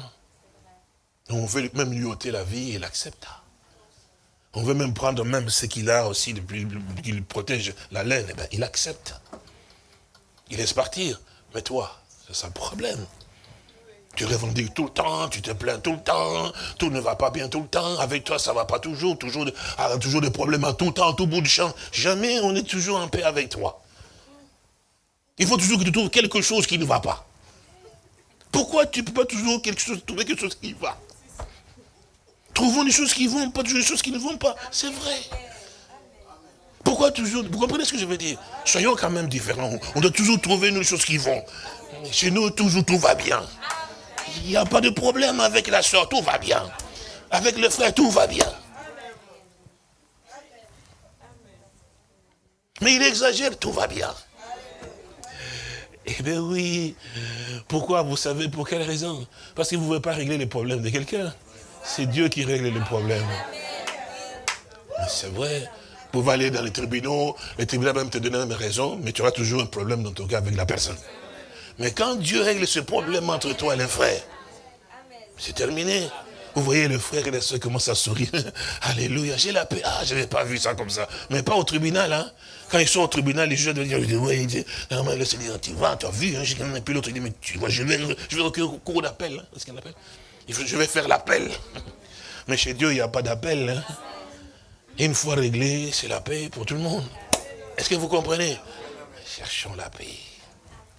[SPEAKER 2] On veut même lui ôter la vie et l'accepte. On veut même prendre même ce qu'il a aussi, qu'il protège la laine, eh bien, il accepte. Il laisse partir. Mais toi, c'est ça le problème. Tu revendiques tout le temps, tu te plains tout le temps, tout ne va pas bien tout le temps, avec toi ça ne va pas toujours, toujours, ah, toujours des problèmes à tout temps, à tout bout de champ. Jamais on est toujours en paix avec toi. Il faut toujours que tu trouves quelque chose qui ne va pas. Pourquoi tu ne peux pas toujours quelque chose, trouver quelque chose qui va? Trouvons des choses qui vont, pas toujours des choses qui ne vont pas. C'est vrai. Pourquoi toujours Vous comprenez ce que je veux dire? Soyons quand même différents. On doit toujours trouver des choses qui vont. Chez nous, toujours tout va bien. Il n'y a pas de problème avec la soeur, tout va bien. Avec le frère, tout va bien. Mais il exagère, tout va bien. Eh bien oui. Pourquoi Vous savez pour quelle raison? Parce que vous ne pouvez pas régler les problèmes de quelqu'un. C'est Dieu qui règle les problèmes. C'est vrai. Vous pouvez aller dans les tribunaux, les tribunaux même te donner la raison, mais tu auras toujours un problème dans ton cas avec la personne. Mais quand Dieu règle ce problème entre toi et les frères, c'est terminé. Vous voyez le frère et la soeur commencent à sourire. Alléluia, j'ai la paix. Ah, je n'avais pas vu ça comme ça. Mais pas au tribunal, hein. Quand ils sont au tribunal, les juges doivent dire, oui, le Seigneur, tu vas, tu as vu, et puis l'autre dit, mais tu vois, je vais, je vais au cours d'appel, hein, ce appelle? Je vais faire l'appel. Mais chez Dieu, il n'y a pas d'appel. Hein. Une fois réglé, c'est la paix pour tout le monde. Est-ce que vous comprenez? Cherchons la paix.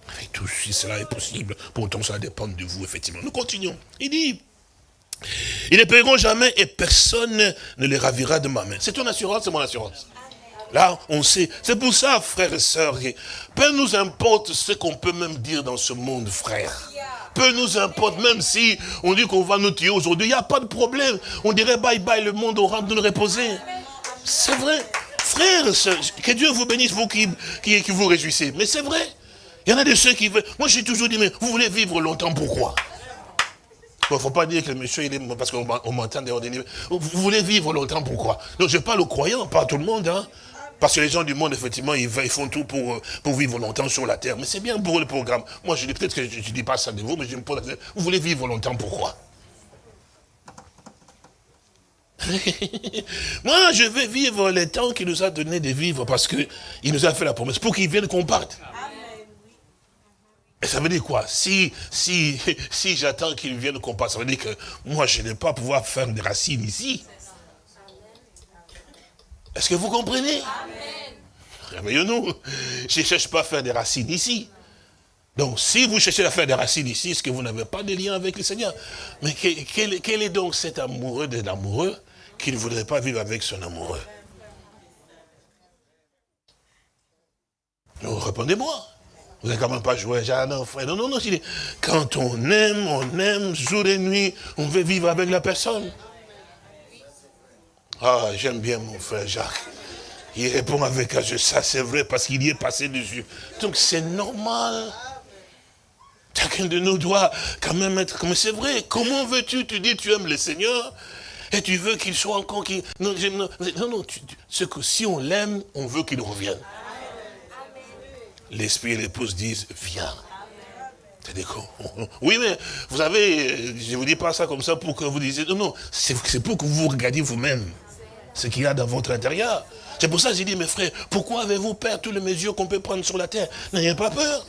[SPEAKER 2] Avec tout si cela est possible, pourtant ça dépend de vous, effectivement. Nous continuons. Il dit, ils ne paieront jamais et personne ne les ravira de ma main. C'est ton assurance, c'est mon assurance. Là, on sait. C'est pour ça, frères et sœurs, peu nous importe ce qu'on peut même dire dans ce monde, frère. peu nous importe, même si on dit qu'on va nous tuer aujourd'hui, il n'y a pas de problème. On dirait bye bye, le monde aura de nous reposer. C'est vrai. Frères, que Dieu vous bénisse, vous qui, qui, qui vous réjouissez. Mais c'est vrai. Il y en a de ceux qui veulent. Moi, j'ai toujours dit, mais vous voulez vivre longtemps, pourquoi? Il ne faut pas dire que le monsieur, il est, parce qu'on m'entend Vous voulez vivre longtemps, pourquoi? Donc je parle aux croyants, pas à tout le monde. Hein. Parce que les gens du monde, effectivement, ils, font tout pour, pour vivre longtemps sur la terre. Mais c'est bien pour le programme. Moi, je dis peut-être que je ne dis pas ça de vous, mais je me pose. Vous voulez vivre longtemps, pourquoi? Moi, je veux vivre les temps qu'il nous a donné de vivre parce qu'il nous a fait la promesse pour qu'il vienne qu'on parte. Et ça veut dire quoi? Si, si, si j'attends qu'il vienne qu'on parte, ça veut dire que moi, je n'ai pas pouvoir faire des racines ici. Est-ce que vous comprenez? Réveillons-nous. Je ne cherche pas à faire des racines ici. Donc, si vous cherchez à faire des racines ici, est-ce que vous n'avez pas de lien avec le Seigneur? Mais quel, quel, est donc cet amoureux de l'amoureux qui ne voudrait pas vivre avec son amoureux? Non, répondez-moi. Vous n'avez quand même pas joué à non, frère. Non, non, non. Quand on aime, on aime, jour et nuit, on veut vivre avec la personne. Ah, j'aime bien mon frère Jacques. Il répond avec un jeu, ça c'est vrai, parce qu'il y est passé dessus. Donc c'est normal. Chacun de nous doit quand même être comme c'est vrai. Comment veux-tu, tu dis tu aimes le Seigneur, et tu veux qu'il soit encore... qui Non, non, non, ce que si on l'aime, on veut qu'il revienne. L'esprit et l'épouse disent, viens. Oui, mais vous savez, je ne vous dis pas ça comme ça pour que vous disiez, non, non, c'est pour que vous regardiez vous-même ce qu'il y a dans votre intérieur. C'est pour ça que j'ai dit, mes frères, pourquoi avez-vous peur toutes les mesures qu'on peut prendre sur la terre? N'ayez pas peur.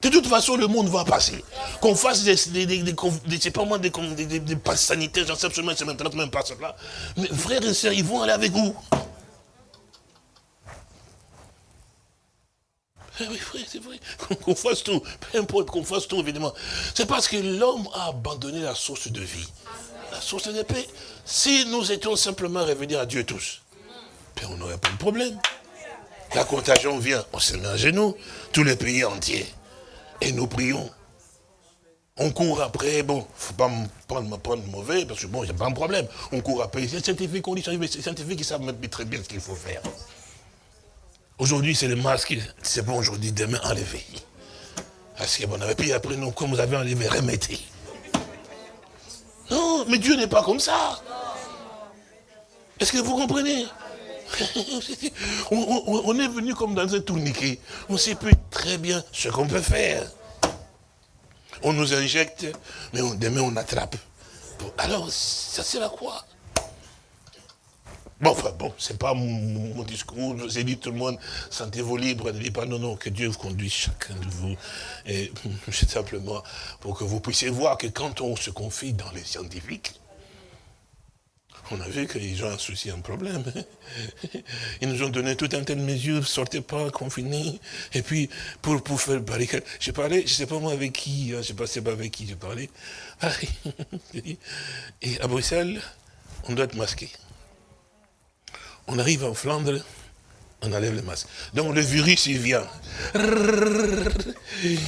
[SPEAKER 2] De toute façon, le monde va passer. Qu'on fasse des, des, des, des, passes sanitaires, j'en sais absolument, c'est maintenant même pas cela. Mais frères et sœurs, ils vont aller avec vous. Eh oui, frère, c'est vrai. Qu'on fasse tout. Peu importe qu'on fasse tout, évidemment. C'est parce que l'homme a abandonné la source de vie la source de paix. Si nous étions simplement revenus à Dieu tous, ben, on n'aurait pas de problème. La contagion vient, on se met à genoux, tous les pays entiers. Et nous prions. On court après, bon, il ne faut pas me prendre, mauvais, parce que bon, a pas de problème. On court après, c'est scientifique, on dit, c'est scientifique qui savent très bien ce qu'il faut faire. Aujourd'hui, c'est le masque, c'est bon, aujourd'hui, demain, enlevé. Parce que bon, on avait pris après, nous, comme vous avez enlevé, remettez. Non, mais Dieu n'est pas comme ça. Est-ce que vous comprenez? On, est venu comme dans un tourniquet. On sait plus très bien ce qu'on peut faire. On nous injecte, mais demain on attrape. Alors, ça sert à quoi? Bon, enfin, bon, c'est pas mon, discours. Je vous ai dit, tout le monde, sentez-vous libre. Ne dites pas, non, non, que Dieu vous conduise chacun de vous. Et c'est simplement pour que vous puissiez voir que quand on se confie dans les scientifiques, on a vu qu'ils ont un souci, un problème. Ils nous ont donné tout un tas de mesures, sortez pas, confinés. Et puis, pour, pour faire barricade, j'ai parlé, je sais pas moi avec qui, hein, je sais pas, pas avec qui j'ai parlé. Ah, et à Bruxelles, on doit être masqué on arrive en Flandre, on enlève le masque. Donc le virus, il vient.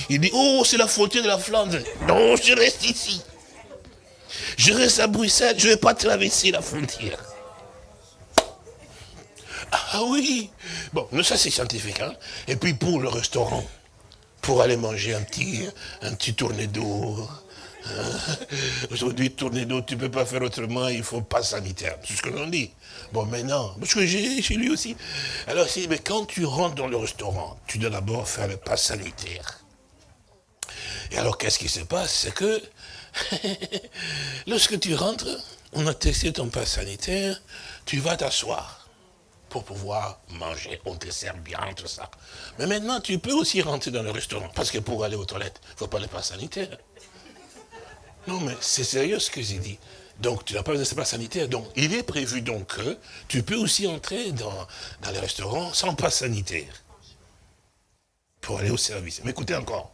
[SPEAKER 2] Il dit, oh, c'est la frontière de la Flandre. Non, je reste ici. Je reste à Bruxelles, je ne vais pas traverser la frontière. Ah oui. Bon, ça c'est scientifique. Hein? Et puis pour le restaurant, pour aller manger un petit, un petit tourné d'eau, Aujourd'hui, tourner d'eau, tu ne peux pas faire autrement, il faut pas sanitaire. C'est ce que l'on dit. Bon, maintenant, parce que j'ai chez lui aussi. Alors, si, mais quand tu rentres dans le restaurant, tu dois d'abord faire le pas sanitaire. Et alors, qu'est-ce qui se passe? C'est que, lorsque tu rentres, on a testé ton pass sanitaire, tu vas t'asseoir pour pouvoir manger, on te sert bien, tout ça. Mais maintenant, tu peux aussi rentrer dans le restaurant, parce que pour aller aux toilettes, il ne faut pas le pass sanitaire. Non, mais c'est sérieux ce que j'ai dit. Donc, tu n'as pas besoin de passe sanitaire. Donc, il est prévu donc que tu peux aussi entrer dans, dans les restaurants sans passe sanitaire. Pour aller au service. Mais écoutez encore.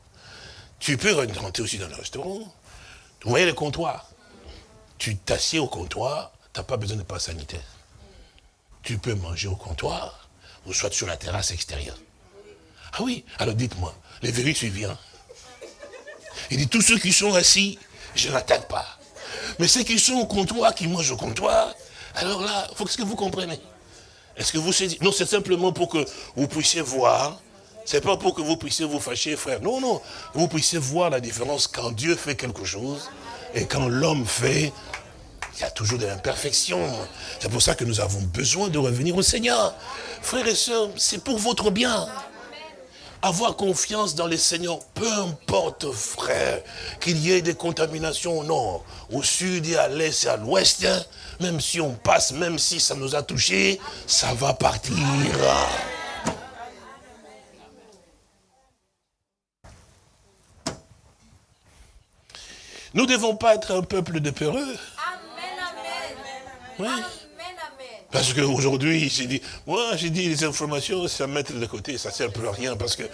[SPEAKER 2] Tu peux rentrer aussi dans le restaurant. Vous voyez le comptoir. Tu t'assieds au comptoir, tu n'as pas besoin de passe sanitaire. Tu peux manger au comptoir, ou soit sur la terrasse extérieure. Ah oui, alors dites-moi, le virus, il vient. Il dit, tous ceux qui sont assis, je n'attaque pas. Mais ceux qui sont au comptoir, qui mangent au comptoir, alors là, il faut que vous comprenez. Est-ce que vous savez Non, c'est simplement pour que vous puissiez voir. C'est pas pour que vous puissiez vous fâcher, frère. Non, non. Vous puissiez voir la différence quand Dieu fait quelque chose et quand l'homme fait, il y a toujours de l'imperfection. C'est pour ça que nous avons besoin de revenir au Seigneur. Frères et sœurs, c'est pour votre bien. Avoir confiance dans les Seigneur, peu importe, frère, qu'il y ait des contaminations au nord, au sud et à l'est et à l'ouest, hein, même si on passe, même si ça nous a touchés, ça va partir. Nous ne devons pas être un peuple de peureux. Amen, amen. Parce qu'aujourd'hui, j'ai dit, moi j'ai dit les informations, c'est à mettre de côté, ça ne sert plus à rien parce que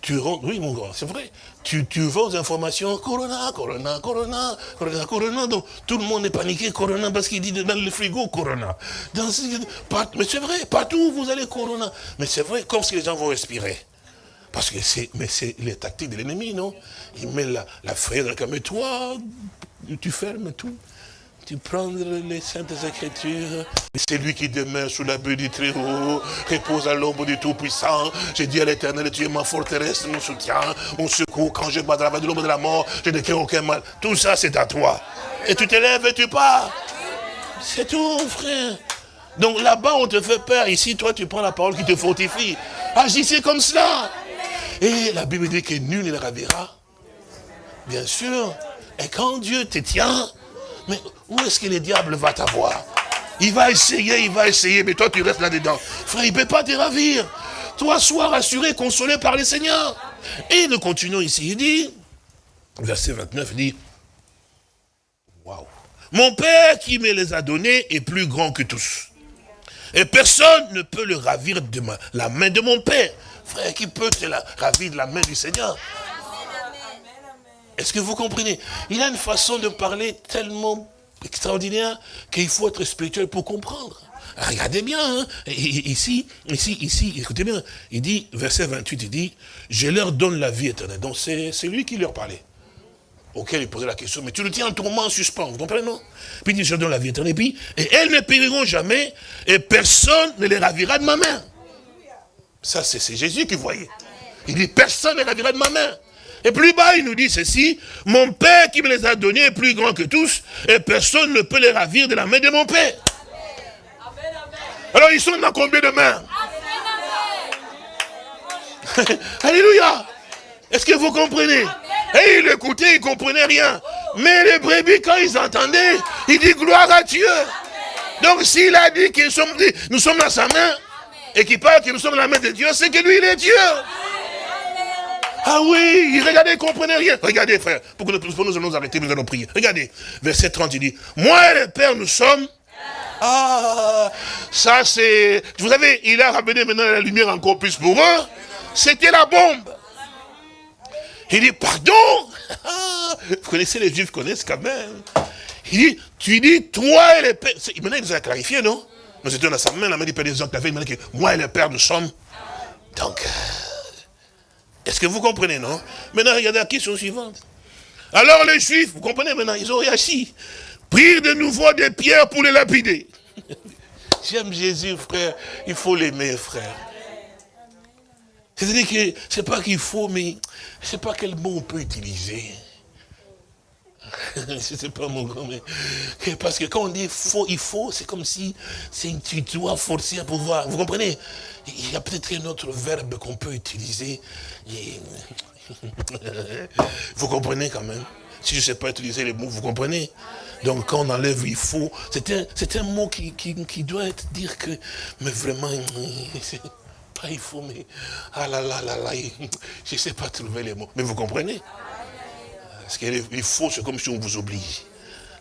[SPEAKER 2] tu rentres, oui mon grand, c'est vrai, tu, tu vends des informations, Corona, Corona, Corona, Corona, Corona, donc tout le monde est paniqué, Corona, parce qu'il dit dans le frigo, Corona. Mais c'est vrai, partout vous allez Corona. Mais c'est vrai, comme si les gens vont respirer. Parce que c'est, mais c'est les tactiques de l'ennemi, non? Il met la, la dans le toi, tu fermes tout tu prends les saintes écritures. C'est lui qui demeure sous la bulle du Très-Haut, repose à l'ombre du Tout-Puissant. J'ai dit à l'éternel, tu es ma forteresse, mon soutien, mon secours. Quand je bats la de l'ombre de la mort, je ne crains aucun mal. Tout ça, c'est à toi. Et tu te lèves et tu pars. C'est tout, frère. Donc là-bas, on te fait peur. Ici, toi, tu prends la parole qui te fortifie. Agissez comme cela. Et la Bible dit que nul ne le ravira. Bien sûr. Et quand Dieu te tient, mais où est-ce que le diable va t'avoir? Il va essayer, il va essayer, mais toi tu restes là-dedans. Frère, il ne peut pas te ravir. Toi, sois rassuré, consolé par le Seigneur. Et nous continuons ici, il dit, verset 29, il dit, waouh, mon Père qui me les a donnés est plus grand que tous. Et personne ne peut le ravir de la main de mon Père. Frère, qui peut te ravir de la main du Seigneur? Est-ce que vous comprenez? Il a une façon de parler tellement extraordinaire qu'il faut être spirituel pour comprendre. Regardez bien, hein. ici, ici, ici, écoutez bien, il dit, verset 28, il dit, je leur donne la vie éternelle. Donc c'est lui qui leur parlait. Auquel il posait la question, mais tu le tiens en tourment, en suspens, vous comprenez, non? Puis il dit, je leur donne la vie éternelle, et puis, et elles ne périront jamais, et personne ne les ravira de ma main. Ça, c'est Jésus qui voyait. Il dit, personne ne les ravira de ma main. Et plus bas, il nous dit ceci, mon Père qui me les a donnés est plus grand que tous, et personne ne peut les ravir de la main de mon Père. Alors ils sont dans combien de mains? Alléluia Est-ce que vous comprenez? Et il écoutait, il ne comprenait rien. Mais les brebis, quand ils entendaient, il dit gloire à Dieu. Donc s'il a dit que nous sommes dans sa main, et qu'il parle que nous sommes dans la main de Dieu, c'est que lui, il est Dieu. Ah oui, regardez, il comprenait rien. Regardez, frère, pour que nous, nous allons arrêter, nous allons prier. Regardez, verset 30, il dit, moi et le Père, nous sommes... Ah, ça c'est... Vous savez, il a ramené maintenant la lumière encore plus pour eux. C'était la bombe. Il dit, pardon Vous connaissez, les Juifs connaissent quand même. Il dit, tu dis, toi et le Père... Maintenant, il nous a clarifié, non? Nous étions dans sa main, la main du Père des dit que moi et le Père, nous sommes... Donc... Est-ce que vous comprenez, non? Maintenant, regardez la question suivante. Alors les Juifs, vous comprenez maintenant, ils ont réagi. Prirent de nouveau des pierres pour les lapider. J'aime Jésus, frère. Il faut l'aimer, frère. C'est-à-dire que c'est pas qu'il faut, mais je sais pas quel mot on peut utiliser. Je ne sais pas mon grand, mais parce que quand on dit faut, il faut, c'est comme si tu dois forcer à pouvoir. Vous comprenez? Il y a peut-être un autre verbe qu'on peut utiliser. Vous comprenez quand même? Si je ne sais pas utiliser les mots, vous comprenez? Donc quand on enlève il faut, c'est un, un, mot qui, qui, doit être dire que, mais vraiment, pas il faut, mais ah là là là là, je ne sais pas trouver les mots. Mais vous comprenez? Parce qu'il faut, c'est comme si on vous oblige.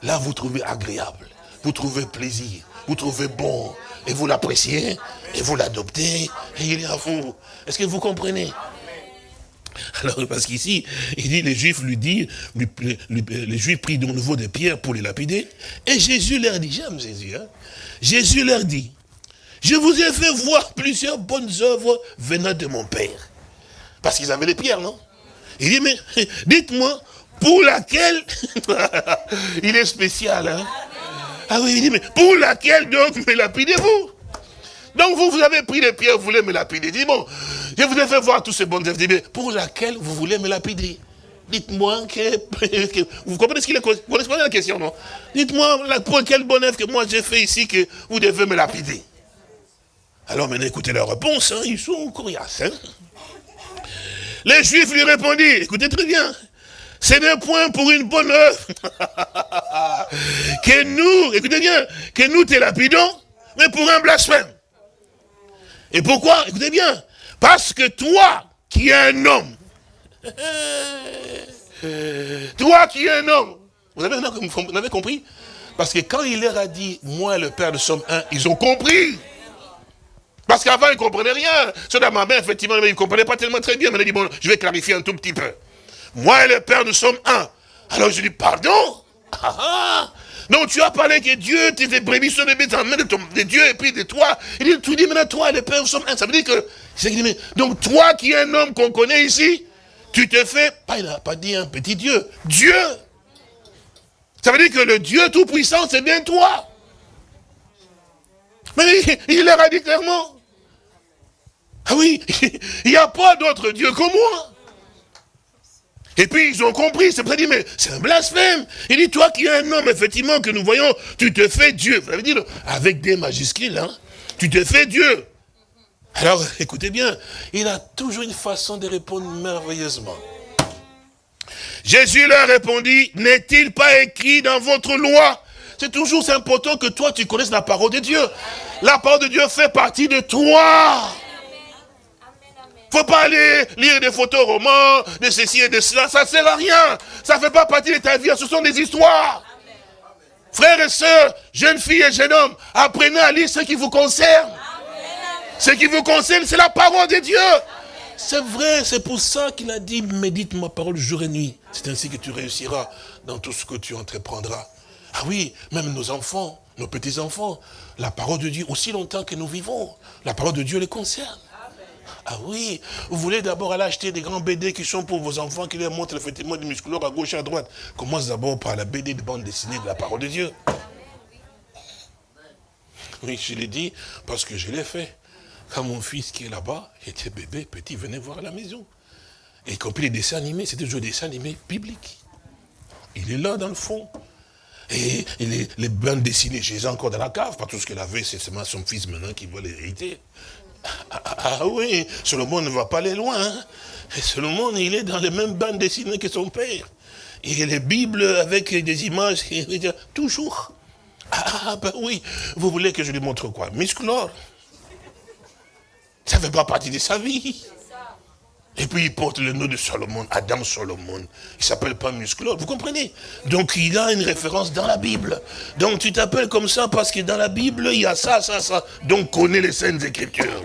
[SPEAKER 2] Là, vous trouvez agréable, vous trouvez plaisir, vous trouvez bon, et vous l'appréciez, et vous l'adoptez, et il est à vous. Est-ce que vous comprenez? Alors, parce qu'ici, il dit, les Juifs lui disent, les Juifs prient de nouveau des pierres pour les lapider, et Jésus leur dit, j'aime Jésus, hein? Jésus leur dit, je vous ai fait voir plusieurs bonnes œuvres venant de mon Père. Parce qu'ils avaient les pierres, non? Il dit, mais dites-moi, pour laquelle, il est spécial, hein? Ah oui, il dit, mais pour laquelle donc me lapidez-vous? Donc vous, vous avez pris les pierres, vous voulez me lapider. Dis bon, je vous ai fait voir tous ces bons œuvres. mais pour laquelle vous voulez me lapider? Dites-moi que, Vous comprenez ce qu'il est Vous la question, non? Dites-moi pour quelle bonne œuvre que moi j'ai fait ici que vous devez me lapider. Alors maintenant, écoutez leur réponse, hein, ils sont coriaces. Hein. Les Juifs lui répondirent, écoutez très bien, ce n'est point pour une bonne œuvre que nous, écoutez bien, que nous te lapidons, mais pour un blasphème. Et pourquoi? Écoutez bien, parce que toi, qui es un homme, toi qui es un homme, vous avez, compris? Parce que quand il leur a dit, moi le Père, nous sommes un, ils ont compris. Parce qu'avant, ils ne comprenaient rien. Ceux de ma mère, effectivement, ils ne comprenaient pas tellement très bien. Mais il dit, bon, je vais clarifier un tout petit peu. Moi et le Père, nous sommes un. Alors je dis, pardon? Ah, ah. Donc tu as parlé que Dieu, tes brebis sont des bêtes en main de, Dieu et puis de toi. Il dit, tu dis maintenant toi et le Père, nous sommes un. Ça veut dire que, donc toi qui es un homme qu'on connaît ici, tu te fais, pas, il n'a pas dit un petit Dieu, Dieu. Ça veut dire que le Dieu Tout-Puissant, c'est bien toi. Mais il leur a dit clairement, ah oui, il n'y a pas d'autre Dieu que moi. Et puis ils ont compris, c'est vrai, dit, mais c'est un blasphème. Il dit, toi qui es un homme, effectivement, que nous voyons, tu te fais Dieu. Ça veut dire, avec des majuscules, hein, tu te fais Dieu. Alors, écoutez bien, il a toujours une façon de répondre merveilleusement. Jésus leur répondit, n'est-il pas écrit dans votre loi? C'est toujours important que toi, tu connaisses la parole de Dieu. La parole de Dieu fait partie de toi faut pas aller lire des photos romans, de ceci et de cela, ça sert à rien. Ça fait pas partie de ta vie, ce sont des histoires. Frères et sœurs, jeunes filles et jeunes hommes, apprenez à lire ce qui vous concerne. Ce qui vous concerne, c'est la parole de Dieu. C'est vrai, c'est pour ça qu'il a dit, médite ma parole jour et nuit. C'est ainsi que tu réussiras dans tout ce que tu entreprendras. Ah oui, même nos enfants, nos petits-enfants, la parole de Dieu, aussi longtemps que nous vivons, la parole de Dieu les concerne. Ah oui, vous voulez d'abord aller acheter des grands BD qui sont pour vos enfants, qui leur montrent effectivement des musculeurs à gauche et à droite. Commence d'abord par la BD de bande dessinée de la parole de Dieu. Oui, je l'ai dit parce que je l'ai fait. Quand mon fils qui est là-bas, était bébé, petit, venait voir à la maison. Et y compris les dessins animés, c'était toujours des dessins animés bibliques. Il est là dans le fond. Et, les, les, bandes dessinées, je les ai encore dans la cave, pas tout ce qu'elle avait, c'est seulement son fils maintenant qui va l'hériter. Ah, ah, ah, oui, Solomon ne va pas aller loin. Hein. Et Solomon, il est dans les mêmes bandes dessinées que son père. Il a les Bibles avec des images, toujours. Ah ben oui, vous voulez que je lui montre quoi? Musculor. Ça ne fait pas partie de sa vie. Et puis il porte le nom de Solomon, Adam Solomon. Il s'appelle pas Musculor, vous comprenez? Donc il a une référence dans la Bible. Donc tu t'appelles comme ça parce que dans la Bible, il y a ça, ça, ça. Donc connais les scènes Écritures.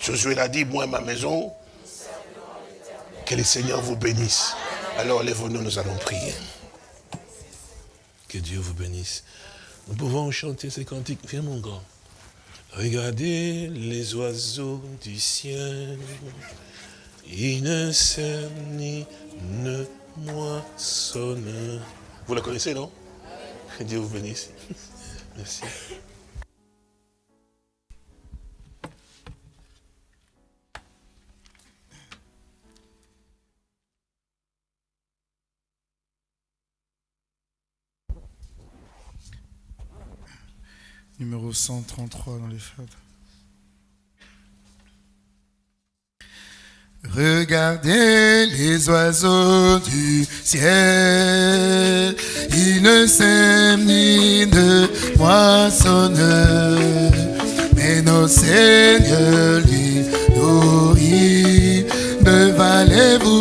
[SPEAKER 2] Josué l'a dit, moi et ma maison, que le Seigneur vous bénisse. Alors lève-nous, nous allons prier. Que Dieu vous bénisse. Nous pouvons chanter ces cantiques. Viens mon grand. Regardez les oiseaux du ciel. Ils ne sèment ni ne moissonnent. Vous la connaissez, non? Que Dieu vous bénisse. Merci.
[SPEAKER 1] numéro 133 dans les fêtes. Regardez les oiseaux du ciel, ils ne sèment ni ne moissonnent, mais nos seigneurs les nourrit. Ne valez-vous